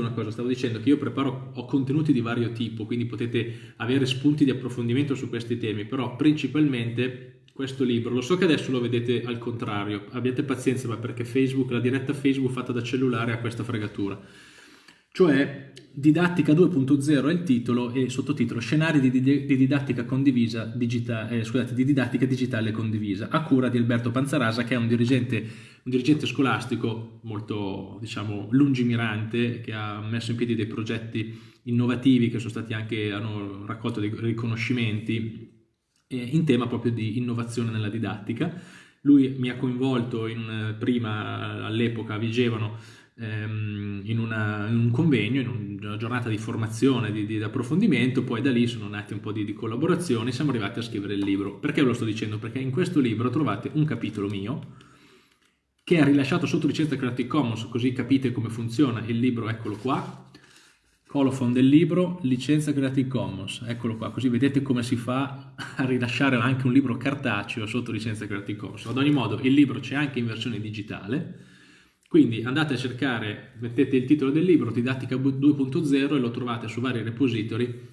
una cosa, stavo dicendo che io preparo, ho contenuti di vario tipo, quindi potete avere spunti di approfondimento su questi temi, però principalmente questo libro, lo so che adesso lo vedete al contrario, abbiate pazienza, ma perché Facebook, la diretta Facebook fatta da cellulare ha questa fregatura. Cioè, Didattica 2.0 è il titolo e sottotitolo Scenari di, di, di didattica digitale, eh, scusate, di didattica digitale condivisa, a cura di Alberto Panzarasa, che è un dirigente, un dirigente scolastico molto, diciamo, lungimirante, che ha messo in piedi dei progetti innovativi che sono stati anche, hanno raccolto dei riconoscimenti eh, in tema proprio di innovazione nella didattica. Lui mi ha coinvolto in, prima all'epoca Vigevano ehm, in, una, in, un convegno, in una giornata di formazione, di, di, approfondimento, poi da lì sono nati un po' di, di collaborazioni, siamo arrivati a scrivere il libro. Perché ve lo sto dicendo? Perché in questo libro trovate un capitolo mio che è rilasciato sotto licenza Creative Commons, così capite come funziona il libro, eccolo qua, Colophon del libro, licenza Creative Commons, eccolo qua, così vedete come si fa a rilasciare anche un libro cartaceo sotto licenza Creative Commons. Ad ogni modo il libro c'è anche in versione digitale, quindi andate a cercare, mettete il titolo del libro, Didattica 2.0 e lo trovate su vari repository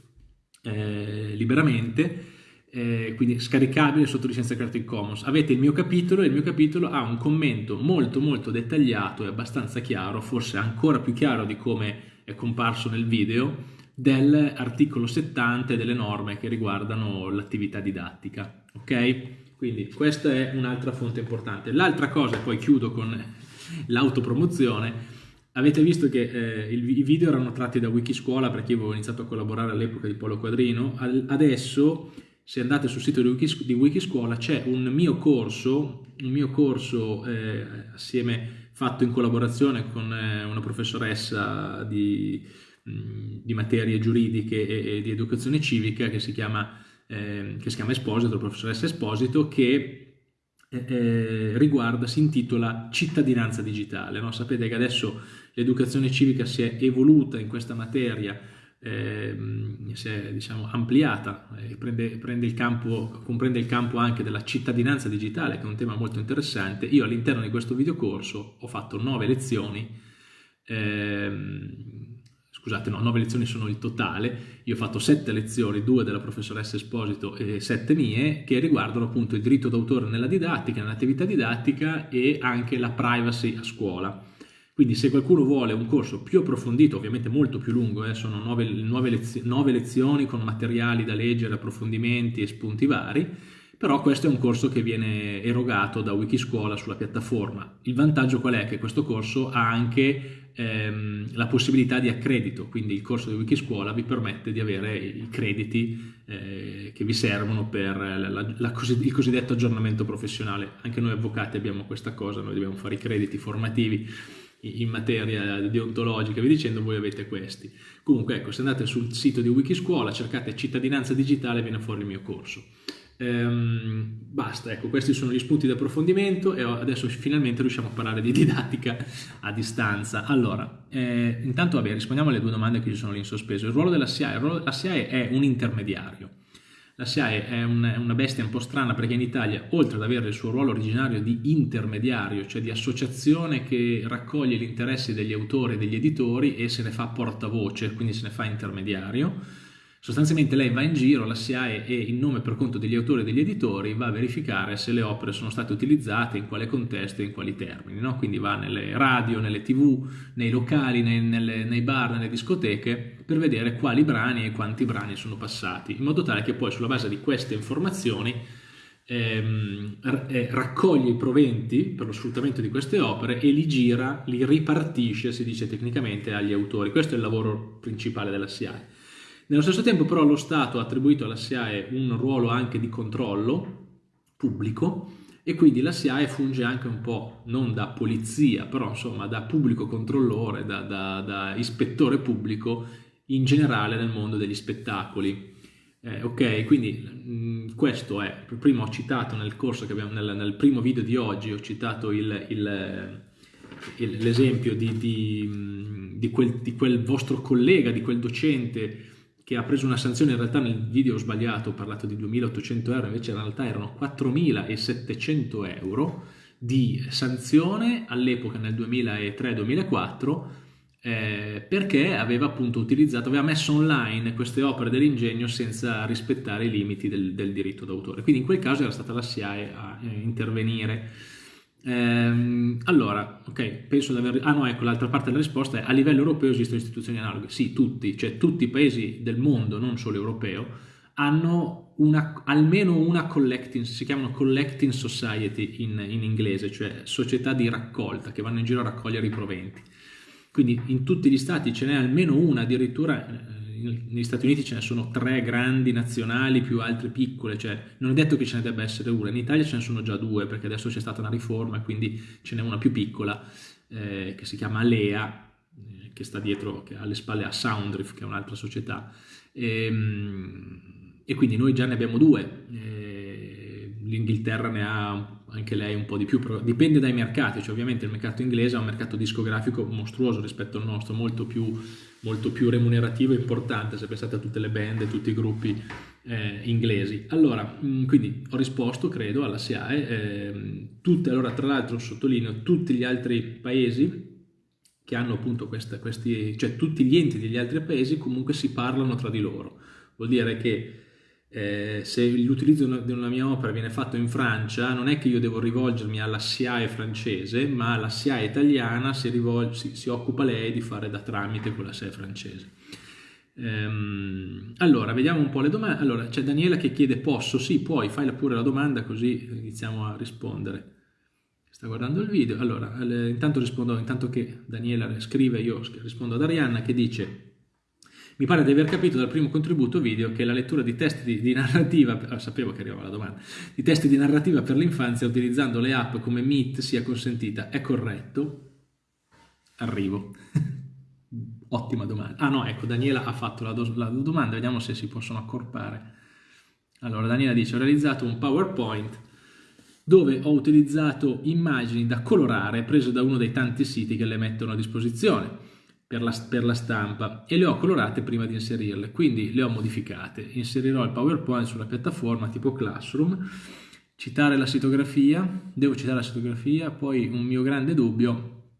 eh, liberamente, eh, quindi scaricabile sotto licenza Creative Commons. Avete il mio capitolo e il mio capitolo ha un commento molto molto dettagliato e abbastanza chiaro, forse ancora più chiaro di come è comparso nel video, dell'articolo 70 e delle norme che riguardano l'attività didattica. Ok? Quindi questa è un'altra fonte importante. L'altra cosa, poi chiudo con l'autopromozione, avete visto che eh, i video erano tratti da Wikiscuola perché io avevo iniziato a collaborare all'epoca di Polo Quadrino, adesso se andate sul sito di, Wikiscuola c'è un mio corso, un mio corso eh, assieme fatto in collaborazione con eh, una professoressa di, mm, di materie giuridiche e, e, di educazione civica che si chiama, eh, che si chiama Esposito, professoressa Esposito, che eh, eh, riguarda, si intitola Cittadinanza digitale. No? Sapete che adesso l'educazione civica si è evoluta in questa materia eh, si è diciamo, ampliata, eh, prende, prende il campo, comprende il campo anche della cittadinanza digitale, che è un tema molto interessante. Io all'interno di questo videocorso ho fatto nove lezioni, ehm, scusate, no, nove lezioni sono il totale, io ho fatto sette lezioni, due della professoressa Esposito e sette mie, che riguardano appunto il diritto d'autore nella didattica, nell'attività didattica e anche la privacy a scuola. Quindi se qualcuno vuole un corso più approfondito, ovviamente molto più lungo, eh, sono nove, nove, lezio nove lezioni con materiali da leggere, approfondimenti e spunti vari, però questo è un corso che viene erogato da Wikiscuola sulla piattaforma. Il vantaggio qual è? Che questo corso ha anche ehm, la possibilità di accredito, quindi il corso di Wikiscuola vi permette di avere i crediti eh, che vi servono per la, la, la il cosiddetto aggiornamento professionale. Anche noi avvocati abbiamo questa cosa, noi dobbiamo fare i crediti formativi in materia deontologica, vi dicendo, voi avete questi. Comunque, ecco, se andate sul sito di Wikiscuola, cercate cittadinanza digitale, viene fuori il mio corso. Ehm, basta, ecco, questi sono gli spunti di approfondimento e adesso finalmente riusciamo a parlare di didattica a distanza. Allora, eh, intanto, vabbè, rispondiamo alle due domande che ci sono lì in sospeso. Il ruolo della SIAE, ruolo della SIAE è un intermediario la SIAE è, un, una bestia un po' strana perché in Italia, oltre ad avere il suo ruolo originario di intermediario, cioè di associazione che raccoglie gli interessi degli autori e degli editori e se ne fa portavoce, quindi se ne fa intermediario, Sostanzialmente lei va in giro, la SIAE e in nome per conto degli autori e degli editori va a verificare se le opere sono state utilizzate, in quale contesto e in quali termini. No? Quindi va nelle radio, nelle tv, nei locali, nei, nelle, nei bar, nelle discoteche per vedere quali brani e quanti brani sono passati, in modo tale che poi sulla base di queste informazioni ehm, eh, raccoglie i proventi per lo sfruttamento di queste opere e li gira, li ripartisce, si dice tecnicamente, agli autori. Questo è il lavoro principale della SIAE. Nello stesso tempo però lo Stato ha attribuito alla SIAE un ruolo anche di controllo pubblico e quindi la SIAE funge anche un po' non da polizia, però insomma da pubblico controllore, da, da, da ispettore pubblico in generale nel mondo degli spettacoli. Eh, ok, quindi mh, questo è, prima ho citato nel corso che abbiamo, nel, nel primo video di oggi, ho citato l'esempio di, di, di, di quel vostro collega, di quel docente che ha preso una sanzione, in realtà nel video ho sbagliato, ho parlato di 2.800 euro, invece in realtà erano 4.700 euro di sanzione all'epoca nel 2003-2004 eh, perché aveva appunto utilizzato, aveva messo online queste opere dell'ingegno senza rispettare i limiti del, del diritto d'autore. Quindi in quel caso era stata la SIAE a eh, intervenire. Ehm, allora, ok, penso di aver... Ah no, ecco, l'altra parte della risposta è a livello europeo esistono istituzioni analoghe. Sì, tutti, cioè tutti i paesi del mondo, non solo europeo, hanno una, almeno una collecting, si chiamano collecting society in, in inglese, cioè società di raccolta che vanno in giro a raccogliere i proventi. Quindi in tutti gli stati ce n'è almeno una, addirittura eh, negli Stati Uniti ce ne sono tre grandi nazionali più altre piccole, cioè non è detto che ce ne debba essere una, in Italia ce ne sono già due perché adesso c'è stata una riforma e quindi ce n'è una più piccola eh, che si chiama Alea, eh, che sta dietro, che alle spalle a Soundriff, che è un'altra società, e, ehm, e, quindi noi già ne abbiamo due. Eh, L'Inghilterra ne ha anche lei un po' di più, dipende dai mercati, cioè ovviamente il mercato inglese ha un mercato discografico mostruoso rispetto al nostro, molto più, molto più remunerativo e importante se pensate a tutte le band e tutti i gruppi eh, inglesi. Allora, mm, quindi ho risposto, credo, alla SIAE, eh, tutte, allora tra l'altro sottolineo tutti gli altri paesi che hanno appunto questa, questi, cioè tutti gli enti degli altri paesi comunque si parlano tra di loro, vuol dire che eh, se l'utilizzo di una mia opera viene fatto in Francia, non è che io devo rivolgermi alla SIAE francese, ma la SIAE italiana si, rivolge, si, si occupa lei di fare da tramite con la SIAE francese. Ehm, allora, vediamo un po' le domande. Allora, c'è Daniela che chiede, posso? Sì, puoi, fai pure la domanda così iniziamo a rispondere. Sta guardando il video. Allora, intanto rispondo, intanto che Daniela scrive, io rispondo ad Arianna che dice mi pare di aver capito dal primo contributo video che la lettura di testi di, di narrativa, ah, sapevo che arrivava la domanda, di testi di narrativa per l'infanzia utilizzando le app come Meet sia consentita. È corretto? Arrivo. Ottima domanda. Ah no, ecco, Daniela ha fatto la, la domanda, vediamo se si possono accorpare. Allora, Daniela dice, ho realizzato un PowerPoint dove ho utilizzato immagini da colorare prese da uno dei tanti siti che le mettono a disposizione per la, per la, stampa e le ho colorate prima di inserirle, quindi le ho modificate. Inserirò il PowerPoint sulla piattaforma tipo Classroom, citare la sitografia, devo citare la sitografia, poi un mio grande dubbio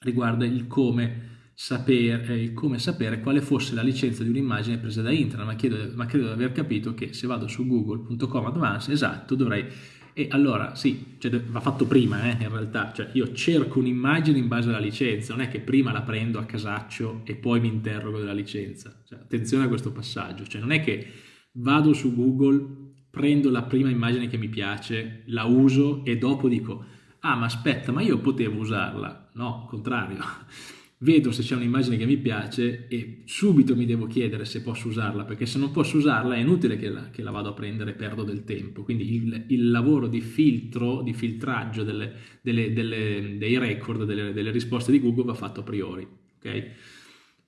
riguarda il come sapere, eh, come sapere quale fosse la licenza di un'immagine presa da internet, ma, chiedo, ma credo di aver capito che se vado su google.com advanced, esatto, dovrei e allora sì, cioè, va fatto prima eh, in realtà, cioè io cerco un'immagine in base alla licenza, non è che prima la prendo a casaccio e poi mi interrogo della licenza. Cioè, attenzione a questo passaggio, cioè non è che vado su Google, prendo la prima immagine che mi piace, la uso e dopo dico ah ma aspetta, ma io potevo usarla. No, contrario vedo se c'è un'immagine che mi piace e subito mi devo chiedere se posso usarla, perché se non posso usarla è inutile che la, che la vado a prendere perdo del tempo. Quindi il, il lavoro di filtro, di filtraggio delle, delle, delle, dei record, delle, delle, risposte di Google va fatto a priori. Okay?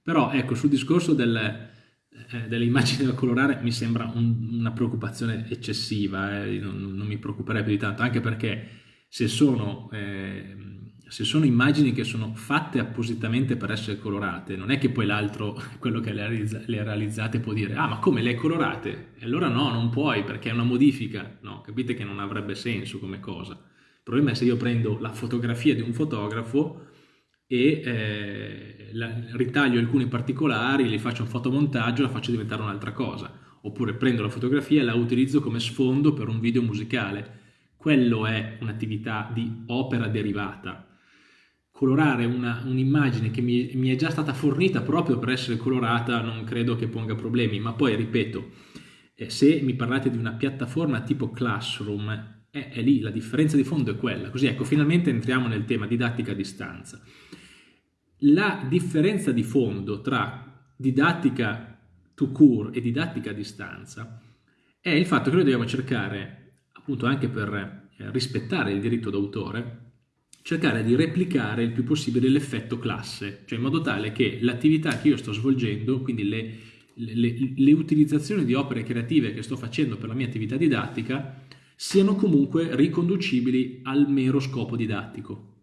Però ecco, sul discorso del, eh, delle immagini da colorare mi sembra un, una preoccupazione eccessiva, eh? non, non, mi preoccuperei più di tanto, anche perché se sono... Eh, se sono immagini che sono fatte appositamente per essere colorate, non è che poi l'altro, quello che le ha realizzate, può dire ah ma come le hai colorate? E allora no, non puoi perché è una modifica, no, capite che non avrebbe senso come cosa. Il problema è se io prendo la fotografia di un fotografo e eh, la, ritaglio alcuni particolari, gli faccio un fotomontaggio e la faccio diventare un'altra cosa. Oppure prendo la fotografia e la utilizzo come sfondo per un video musicale. Quello è un'attività di opera derivata colorare un'immagine un che mi, mi, è già stata fornita proprio per essere colorata non credo che ponga problemi, ma poi ripeto, eh, se mi parlate di una piattaforma tipo Classroom, eh, è lì, la differenza di fondo è quella. Così ecco, finalmente entriamo nel tema didattica a distanza. La differenza di fondo tra didattica to cure e didattica a distanza è il fatto che noi dobbiamo cercare, appunto anche per eh, rispettare il diritto d'autore, cercare di replicare il più possibile l'effetto classe, cioè in modo tale che l'attività che io sto svolgendo, quindi le, le, le, utilizzazioni di opere creative che sto facendo per la mia attività didattica, siano comunque riconducibili al mero scopo didattico.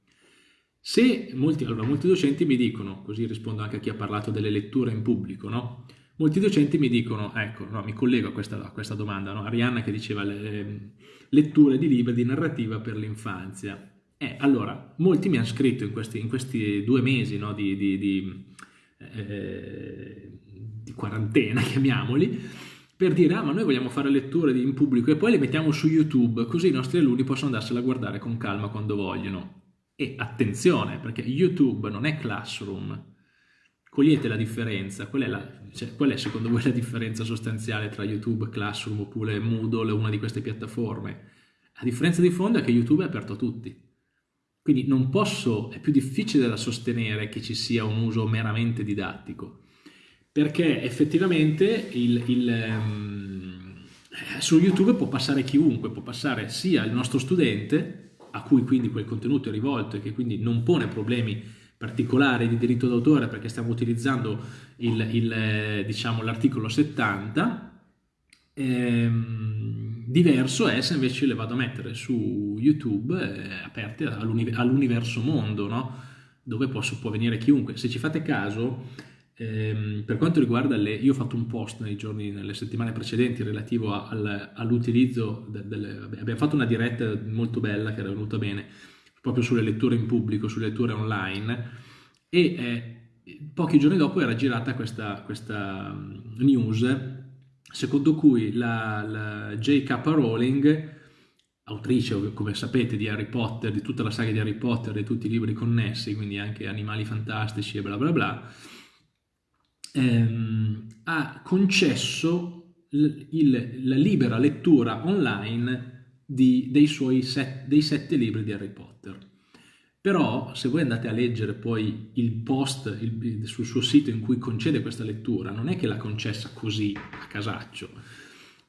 Se molti, allora, molti docenti mi dicono, così rispondo anche a chi ha parlato delle letture in pubblico, no? Molti docenti mi dicono, ecco, no, mi collego a questa, a questa domanda, no? Arianna che diceva le, letture di libri di narrativa per l'infanzia Eh, allora, molti mi hanno scritto in questi, in questi due mesi no, di, di, di, eh, di, quarantena, chiamiamoli, per dire, ah, ma noi vogliamo fare letture in pubblico e poi le mettiamo su YouTube, così i nostri alunni possono andarsela a guardare con calma quando vogliono. E attenzione, perché YouTube non è Classroom. Cogliete la differenza? Qual è, la, cioè, qual è secondo voi la differenza sostanziale tra YouTube, Classroom oppure Moodle una di queste piattaforme? La differenza di fondo è che YouTube è aperto a tutti. Quindi non posso, è più difficile da sostenere che ci sia un uso meramente didattico, perché effettivamente il, il, um, su YouTube può passare chiunque, può passare sia il nostro studente, a cui quindi quel contenuto è rivolto e che quindi non pone problemi particolari di diritto d'autore perché stiamo utilizzando il, il, diciamo, l'articolo 70, ehm, Diverso è se invece le vado a mettere su YouTube eh, aperte all'universo mondo, no? dove posso, può venire chiunque. Se ci fate caso, ehm, per quanto riguarda le... Io ho fatto un post nei giorni, nelle settimane precedenti relativo al, all'utilizzo, de, delle, abbiamo fatto una diretta molto bella che era venuta bene, proprio sulle letture in pubblico, sulle letture online, e eh, pochi giorni dopo era girata questa, questa mm, news secondo cui la, la J.K. Rowling, autrice come sapete di Harry Potter, di tutta la saga di Harry Potter e tutti i libri connessi, quindi anche Animali Fantastici e bla bla bla, ehm, ha concesso il, il, la libera lettura online di, dei suoi set, dei sette libri di Harry Potter. Però se voi andate a leggere poi il post il, sul suo sito in cui concede questa lettura, non è che l'ha concessa così a casaccio,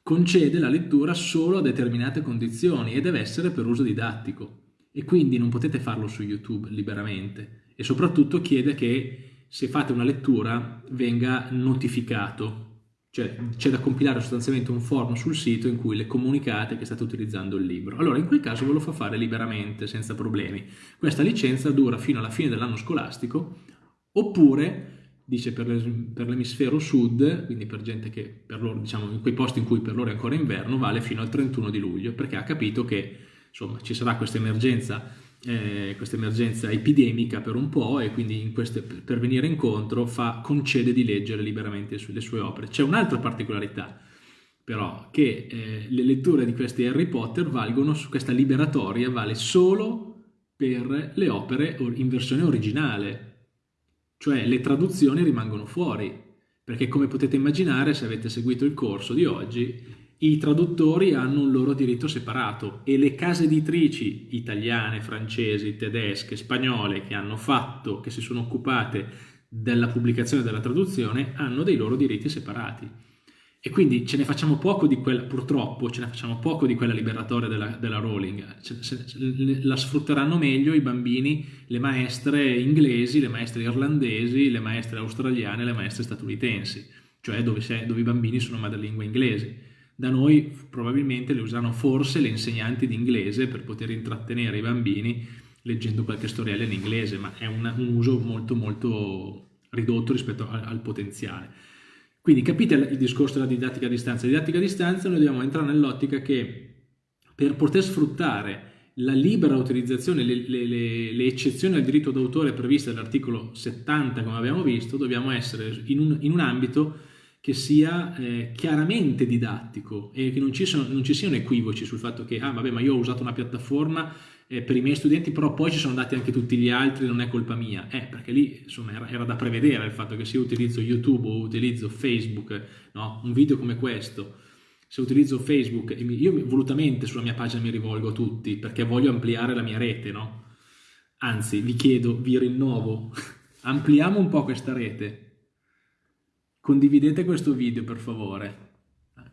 concede la lettura solo a determinate condizioni e deve essere per uso didattico. E quindi non potete farlo su YouTube liberamente. E soprattutto chiede che se fate una lettura venga notificato cioè c'è da compilare sostanzialmente un form sul sito in cui le comunicate che state utilizzando il libro. Allora in quel caso ve lo fa fare liberamente, senza problemi. Questa licenza dura fino alla fine dell'anno scolastico, oppure, dice per, l'emisfero sud, quindi per gente che per loro, diciamo, in quei posti in cui per loro è ancora inverno, vale fino al 31 di luglio, perché ha capito che insomma ci sarà questa emergenza eh, questa emergenza epidemica per un po' e quindi queste, per venire incontro fa, concede di leggere liberamente le sue opere. C'è un'altra particolarità però che eh, le letture di questi Harry Potter valgono questa liberatoria vale solo per le opere in versione originale cioè le traduzioni rimangono fuori perché come potete immaginare se avete seguito il corso di oggi i traduttori hanno un loro diritto separato e le case editrici italiane, francesi, tedesche, spagnole che hanno fatto, che si sono occupate della pubblicazione della traduzione hanno dei loro diritti separati. E quindi ce ne facciamo poco di quella, purtroppo, ce ne facciamo poco di quella liberatoria della, della Rowling. La sfrutteranno meglio i bambini, le maestre inglesi, le maestre irlandesi, le maestre australiane, le maestre statunitensi, cioè dove, dove i bambini sono madrelingua inglesi da noi probabilmente le usano forse le insegnanti di inglese per poter intrattenere i bambini leggendo qualche storiella in inglese, ma è un, un uso molto molto ridotto rispetto al, al potenziale. Quindi capite il discorso della didattica a distanza. La didattica a distanza noi dobbiamo entrare nell'ottica che per poter sfruttare la libera utilizzazione, le, le, le, le eccezioni al diritto d'autore previste dall'articolo 70, come abbiamo visto, dobbiamo essere in un, in un ambito che sia eh, chiaramente didattico e che non ci, sono, non ci, siano equivoci sul fatto che, ah vabbè, ma io ho usato una piattaforma eh, per i miei studenti, però poi ci sono andati anche tutti gli altri, non è colpa mia. Eh, perché lì, insomma, era, era da prevedere il fatto che se io utilizzo YouTube o utilizzo Facebook, no? un video come questo, se utilizzo Facebook, io volutamente sulla mia pagina mi rivolgo a tutti perché voglio ampliare la mia rete, no? Anzi, vi chiedo, vi rinnovo, ampliamo un po' questa rete, Condividete questo video per favore,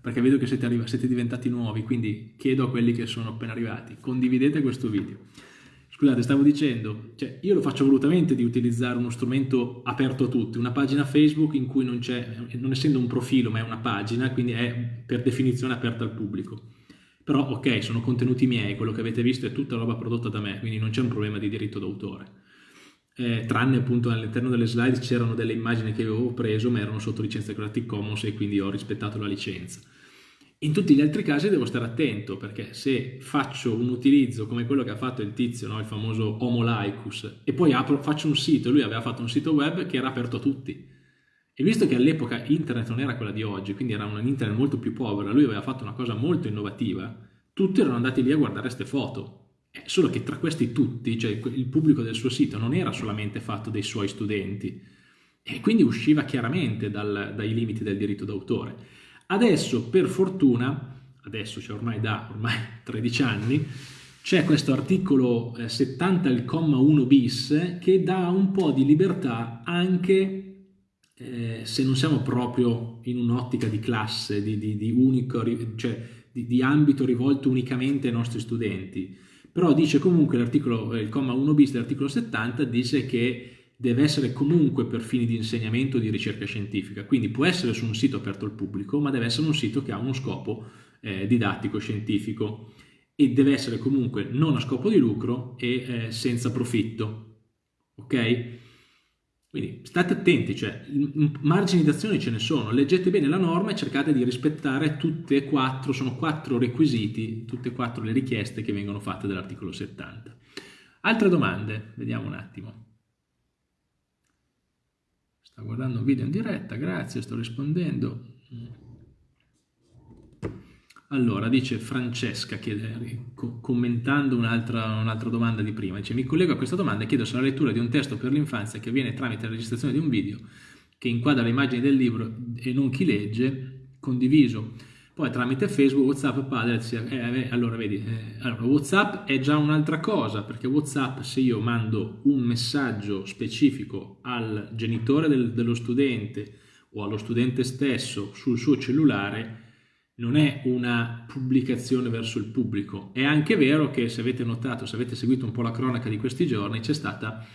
perché vedo che siete, siete diventati nuovi, quindi chiedo a quelli che sono appena arrivati, condividete questo video. Scusate, stavo dicendo, cioè io lo faccio volutamente di utilizzare uno strumento aperto a tutti, una pagina Facebook in cui non c'è, non essendo un profilo ma è una pagina, quindi è per definizione aperta al pubblico. Però ok, sono contenuti miei, quello che avete visto è tutta roba prodotta da me, quindi non c'è un problema di diritto d'autore eh, tranne appunto all'interno delle slide c'erano delle immagini che avevo preso ma erano sotto licenza Creative Commons e quindi ho rispettato la licenza. In tutti gli altri casi devo stare attento perché se faccio un utilizzo come quello che ha fatto il tizio, no? il famoso Homo laicus, e poi apro, faccio un sito, lui aveva fatto un sito web che era aperto a tutti. E visto che all'epoca internet non era quella di oggi, quindi era un internet molto più povera, lui aveva fatto una cosa molto innovativa, tutti erano andati lì a guardare queste foto. Eh, solo che tra questi tutti, cioè il pubblico del suo sito non era solamente fatto dei suoi studenti, e quindi usciva chiaramente dal, dai limiti del diritto d'autore. Adesso, per fortuna, adesso cioè ormai da ormai 13 anni, c'è questo articolo 70, eh, il comma 1 bis, che dà un po' di libertà anche eh, se non siamo proprio in un'ottica di classe, di, di, di, unico, cioè di, di, ambito rivolto unicamente ai nostri studenti. Però dice comunque l'articolo, il comma 1 bis dell'articolo 70 dice che deve essere comunque per fini di insegnamento o di ricerca scientifica, quindi può essere su un sito aperto al pubblico, ma deve essere un sito che ha uno scopo eh, didattico scientifico e deve essere comunque non a scopo di lucro e eh, senza profitto. Ok? Quindi state attenti, cioè margini d'azione ce ne sono, leggete bene la norma e cercate di rispettare tutte e quattro, sono quattro requisiti, tutte e quattro le richieste che vengono fatte dall'articolo 70. Altre domande? Vediamo un attimo. Sta guardando un video in diretta, grazie, sto rispondendo. Allora, dice Francesca, chiede, commentando un'altra un domanda di prima, dice mi collego a questa domanda e chiedo se la lettura di un testo per l'infanzia che avviene tramite la registrazione di un video che inquadra le immagini del libro e non chi legge, condiviso. Poi tramite Facebook, Whatsapp, Padlet, eh, eh, allora vedi, eh, allora, Whatsapp è già un'altra cosa, perché Whatsapp se io mando un messaggio specifico al genitore del, dello studente o allo studente stesso sul suo cellulare, non è una pubblicazione verso il pubblico. È anche vero che se avete notato, se avete seguito un po' la cronaca di questi giorni, c'è stata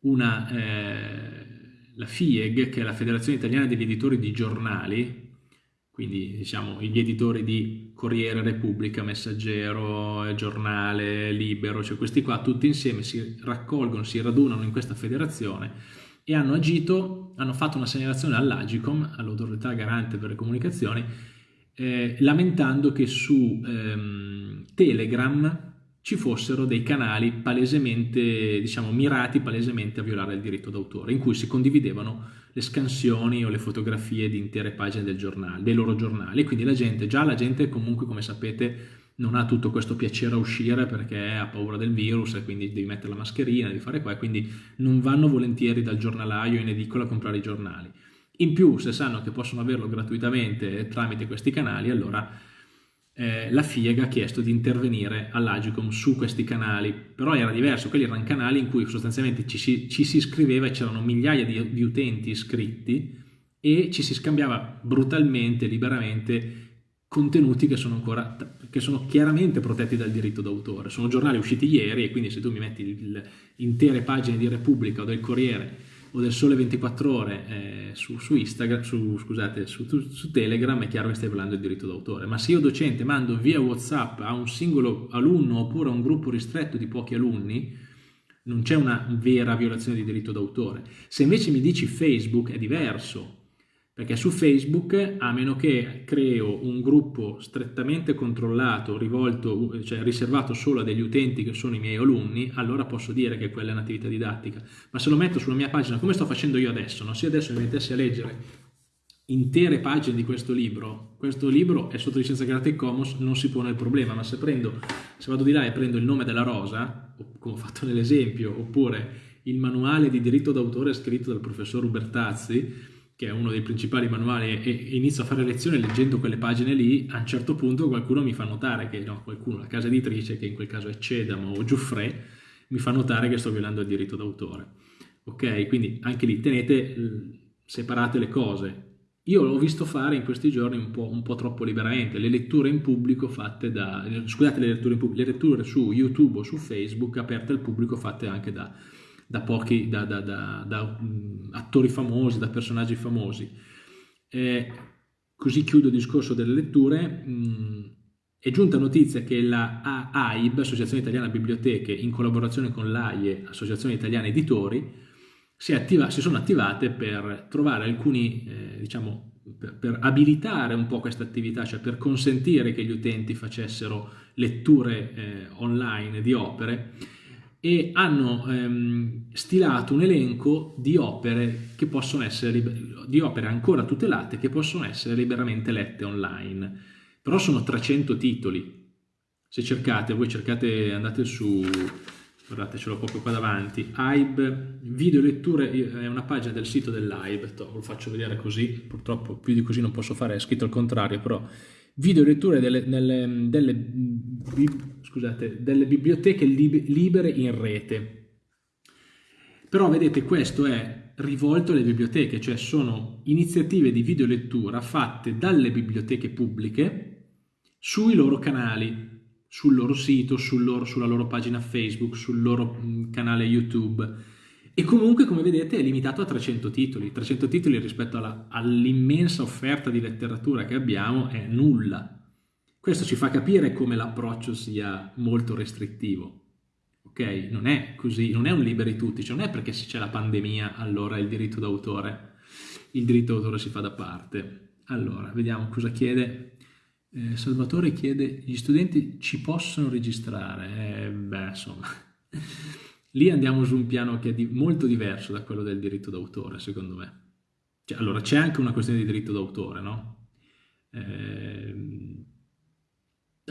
una, eh, la FIEG, che è la Federazione Italiana degli Editori di Giornali, quindi diciamo gli editori di Corriere Repubblica, Messaggero, Giornale, Libero, cioè questi qua tutti insieme si raccolgono, si radunano in questa federazione e hanno agito, hanno fatto una segnalazione all'Agicom, all'autorità garante per le comunicazioni, eh, lamentando che su ehm, Telegram ci fossero dei canali palesemente, diciamo, mirati palesemente a violare il diritto d'autore, in cui si condividevano le scansioni o le fotografie di intere pagine del giornale, dei loro giornali. Quindi la gente, già la gente comunque, come sapete, non ha tutto questo piacere a uscire perché ha paura del virus e quindi devi mettere la mascherina, devi fare qua quindi non vanno volentieri dal giornalaio in edicola a comprare i giornali. In più, se sanno che possono averlo gratuitamente tramite questi canali, allora eh, la FIEG ha chiesto di intervenire all'Agicom su questi canali, però era diverso, quelli erano canali in cui sostanzialmente ci si, ci si iscriveva e c'erano migliaia di, di, utenti iscritti e ci si scambiava brutalmente, liberamente contenuti che sono ancora che sono chiaramente protetti dal diritto d'autore. Sono giornali usciti ieri e quindi se tu mi metti il, intere pagine di Repubblica o del Corriere o del Sole 24 Ore eh, su, su, Instagram, su, scusate, su, su, Telegram è chiaro che stai parlando del diritto d'autore, ma se io docente mando via Whatsapp a un singolo alunno oppure a un gruppo ristretto di pochi alunni, non c'è una vera violazione di diritto d'autore. Se invece mi dici Facebook è diverso, perché su Facebook, a meno che creo un gruppo strettamente controllato, rivolto, cioè riservato solo a degli utenti che sono i miei alunni, allora posso dire che quella è un'attività didattica. Ma se lo metto sulla mia pagina, come sto facendo io adesso, no? se adesso mi mettessi a leggere intere pagine di questo libro, questo libro è sotto licenza Creative Commons, non si pone il problema, ma se prendo, se vado di là e prendo il nome della rosa, come ho fatto nell'esempio, oppure il manuale di diritto d'autore scritto dal professor Ubertazzi, che è uno dei principali manuali, e inizio a fare lezione leggendo quelle pagine lì, a un certo punto qualcuno mi fa notare che, no, qualcuno, la casa editrice, che in quel caso è Cedamo o Giuffre, mi fa notare che sto violando il diritto d'autore. Ok? Quindi anche lì tenete separate le cose. Io l'ho visto fare in questi giorni un po', un po', troppo liberamente, le letture in pubblico fatte da, scusate le letture in pubblico, le letture su YouTube o su Facebook aperte al pubblico fatte anche da, da pochi, da, da, da, um, attori famosi, da personaggi famosi. Eh, così chiudo il discorso delle letture. Mm, è giunta notizia che la AIB, Associazione Italiana Biblioteche, in collaborazione con l'AIE, Associazione Italiana Editori, si, attiva, si, sono attivate per trovare alcuni eh, diciamo, per, per abilitare un po' questa attività, cioè per consentire che gli utenti facessero letture eh, online di opere e hanno ehm, stilato un elenco di opere che possono essere di opere ancora tutelate che possono essere liberamente lette online. Però sono 300 titoli. Se cercate, voi cercate, andate su guardate ce l'ho proprio qua davanti, AIB, video letture, è una pagina del sito dell'AIB, lo faccio vedere così, purtroppo più di così non posso fare, è scritto al contrario, però video letture delle, delle, delle, scusate, delle biblioteche libere in rete. Però vedete questo è rivolto alle biblioteche, cioè sono iniziative di videolettura fatte dalle biblioteche pubbliche sui loro canali, sul loro sito, sul loro, sulla loro pagina Facebook, sul loro mm, canale YouTube. E comunque, come vedete, è limitato a 300 titoli. 300 titoli rispetto all'immensa offerta di letteratura che abbiamo è nulla. Questo ci fa capire come l'approccio sia molto restrittivo. Ok? Non è così, non è un liberi tutti, cioè non è perché se c'è la pandemia allora il diritto d'autore, il diritto d'autore si fa da parte. Allora, vediamo cosa chiede eh, Salvatore chiede, gli studenti ci possono registrare? Eh, beh, insomma, lì andiamo su un piano che è di, molto diverso da quello del diritto d'autore, secondo me. Cioè, allora, c'è anche una questione di diritto d'autore, no? Eh,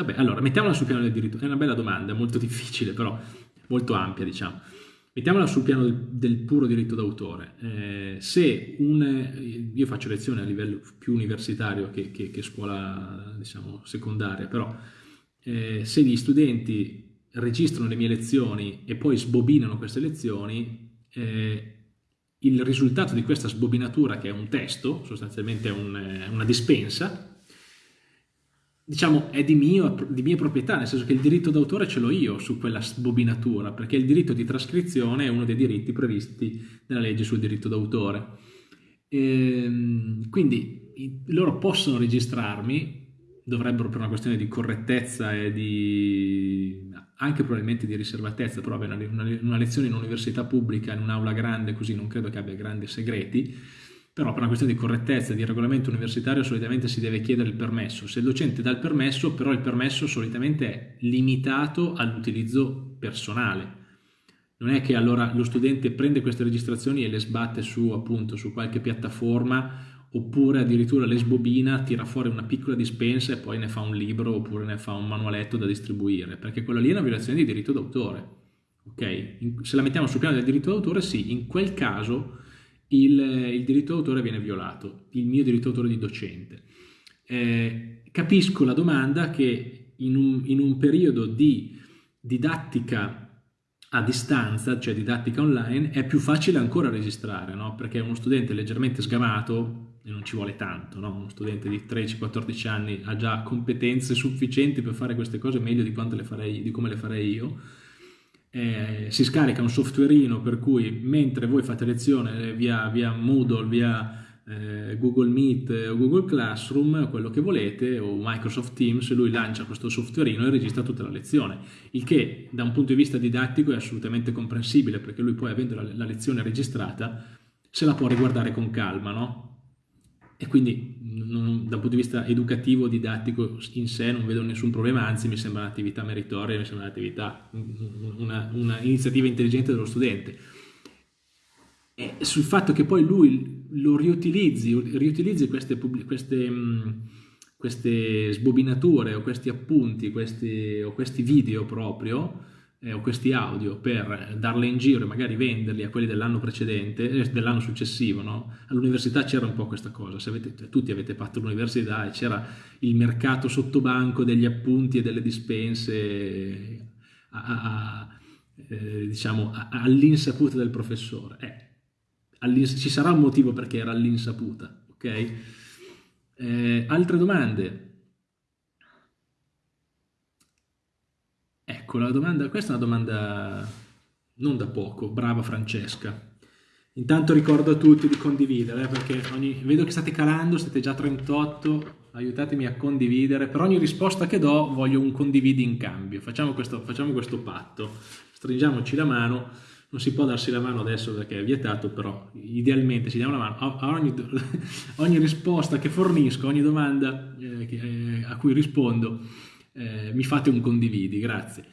vabbè, allora, mettiamola sul piano del diritto. È una bella domanda, molto difficile, però molto ampia, diciamo. Mettiamola sul piano del, del puro diritto d'autore. Eh, se un, io faccio lezioni a livello più universitario che, che, che scuola diciamo, secondaria, però eh, se gli studenti registrano le mie lezioni e poi sbobinano queste lezioni, eh, il risultato di questa sbobinatura, che è un testo, sostanzialmente un, una dispensa, diciamo, è di, mio, di, mia proprietà, nel senso che il diritto d'autore ce l'ho io su quella bobinatura, perché il diritto di trascrizione è uno dei diritti previsti nella legge sul diritto d'autore. Ehm, quindi loro possono registrarmi, dovrebbero per una questione di correttezza e di anche probabilmente di riservatezza, però una, una lezione in un'università pubblica, in un'aula grande, così non credo che abbia grandi segreti, però per una questione di correttezza di regolamento universitario solitamente si deve chiedere il permesso. Se il docente dà il permesso, però il permesso solitamente è limitato all'utilizzo personale. Non è che allora lo studente prende queste registrazioni e le sbatte su appunto su qualche piattaforma oppure addirittura le sbobina, tira fuori una piccola dispensa e poi ne fa un libro oppure ne fa un manualetto da distribuire, perché quella lì è una violazione di diritto d'autore. Ok? Se la mettiamo sul piano del diritto d'autore, sì, in quel caso il, il diritto d'autore viene violato, il mio diritto d'autore di docente. Eh, capisco la domanda che in un, in un periodo di didattica a distanza, cioè didattica online, è più facile ancora registrare, no? perché uno studente leggermente sgamato, e non ci vuole tanto, no? uno studente di 13-14 anni ha già competenze sufficienti per fare queste cose meglio di, le farei, di come le farei io, eh, si scarica un softwareino per cui mentre voi fate lezione via, via Moodle, via eh, Google Meet o Google Classroom, quello che volete, o Microsoft Teams, lui lancia questo softwareino e registra tutta la lezione, il che da un punto di vista didattico è assolutamente comprensibile perché lui poi avendo la, la lezione registrata se la può riguardare con calma, no? E quindi non, dal punto di vista educativo, didattico in sé non vedo nessun problema, anzi mi sembra un'attività meritoria, mi sembra un'attività, un'iniziativa intelligente dello studente. E sul fatto che poi lui lo riutilizzi, riutilizzi queste, queste, queste sbobinature o questi appunti questi, o questi video proprio, eh, o questi audio per darle in giro e magari venderli a quelli dell'anno precedente, eh, dell'anno successivo, no? All'università c'era un po' questa cosa, avete, cioè, tutti avete fatto l'università e c'era il mercato sottobanco degli appunti e delle dispense a, a, a, eh, diciamo, all'insaputa del professore. Eh, ci sarà un motivo perché era all'insaputa, ok? Eh, altre domande? Ecco, la domanda, questa è una domanda non da poco, brava Francesca. Intanto ricordo a tutti di condividere, perché ogni, vedo che state calando, siete già 38, aiutatemi a condividere. Per ogni risposta che do voglio un condividi in cambio. Facciamo questo, facciamo questo patto, stringiamoci la mano non si può darsi la mano adesso perché è vietato, però idealmente si diamo la mano a, ogni, ogni, risposta che fornisco, ogni domanda eh, eh, a cui rispondo, eh, mi fate un condividi, grazie.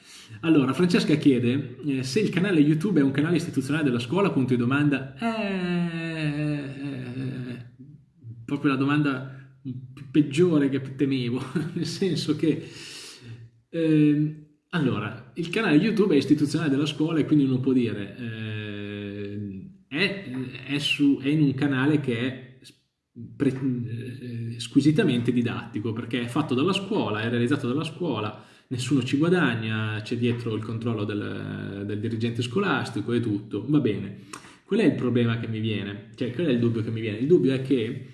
Allora, Francesca chiede eh, se il canale YouTube è un canale istituzionale della scuola, punto di domanda. Eh, eh, proprio la domanda peggiore che temevo, nel senso che... Eh, allora, il canale YouTube è istituzionale della scuola e quindi uno può dire eh, è, è, su, è, in un canale che è pre, eh, squisitamente didattico perché è fatto dalla scuola, è realizzato dalla scuola, nessuno ci guadagna, c'è dietro il controllo del, del dirigente scolastico e tutto, va bene. Qual è il problema che mi viene? Cioè, qual è il dubbio che mi viene? Il dubbio è che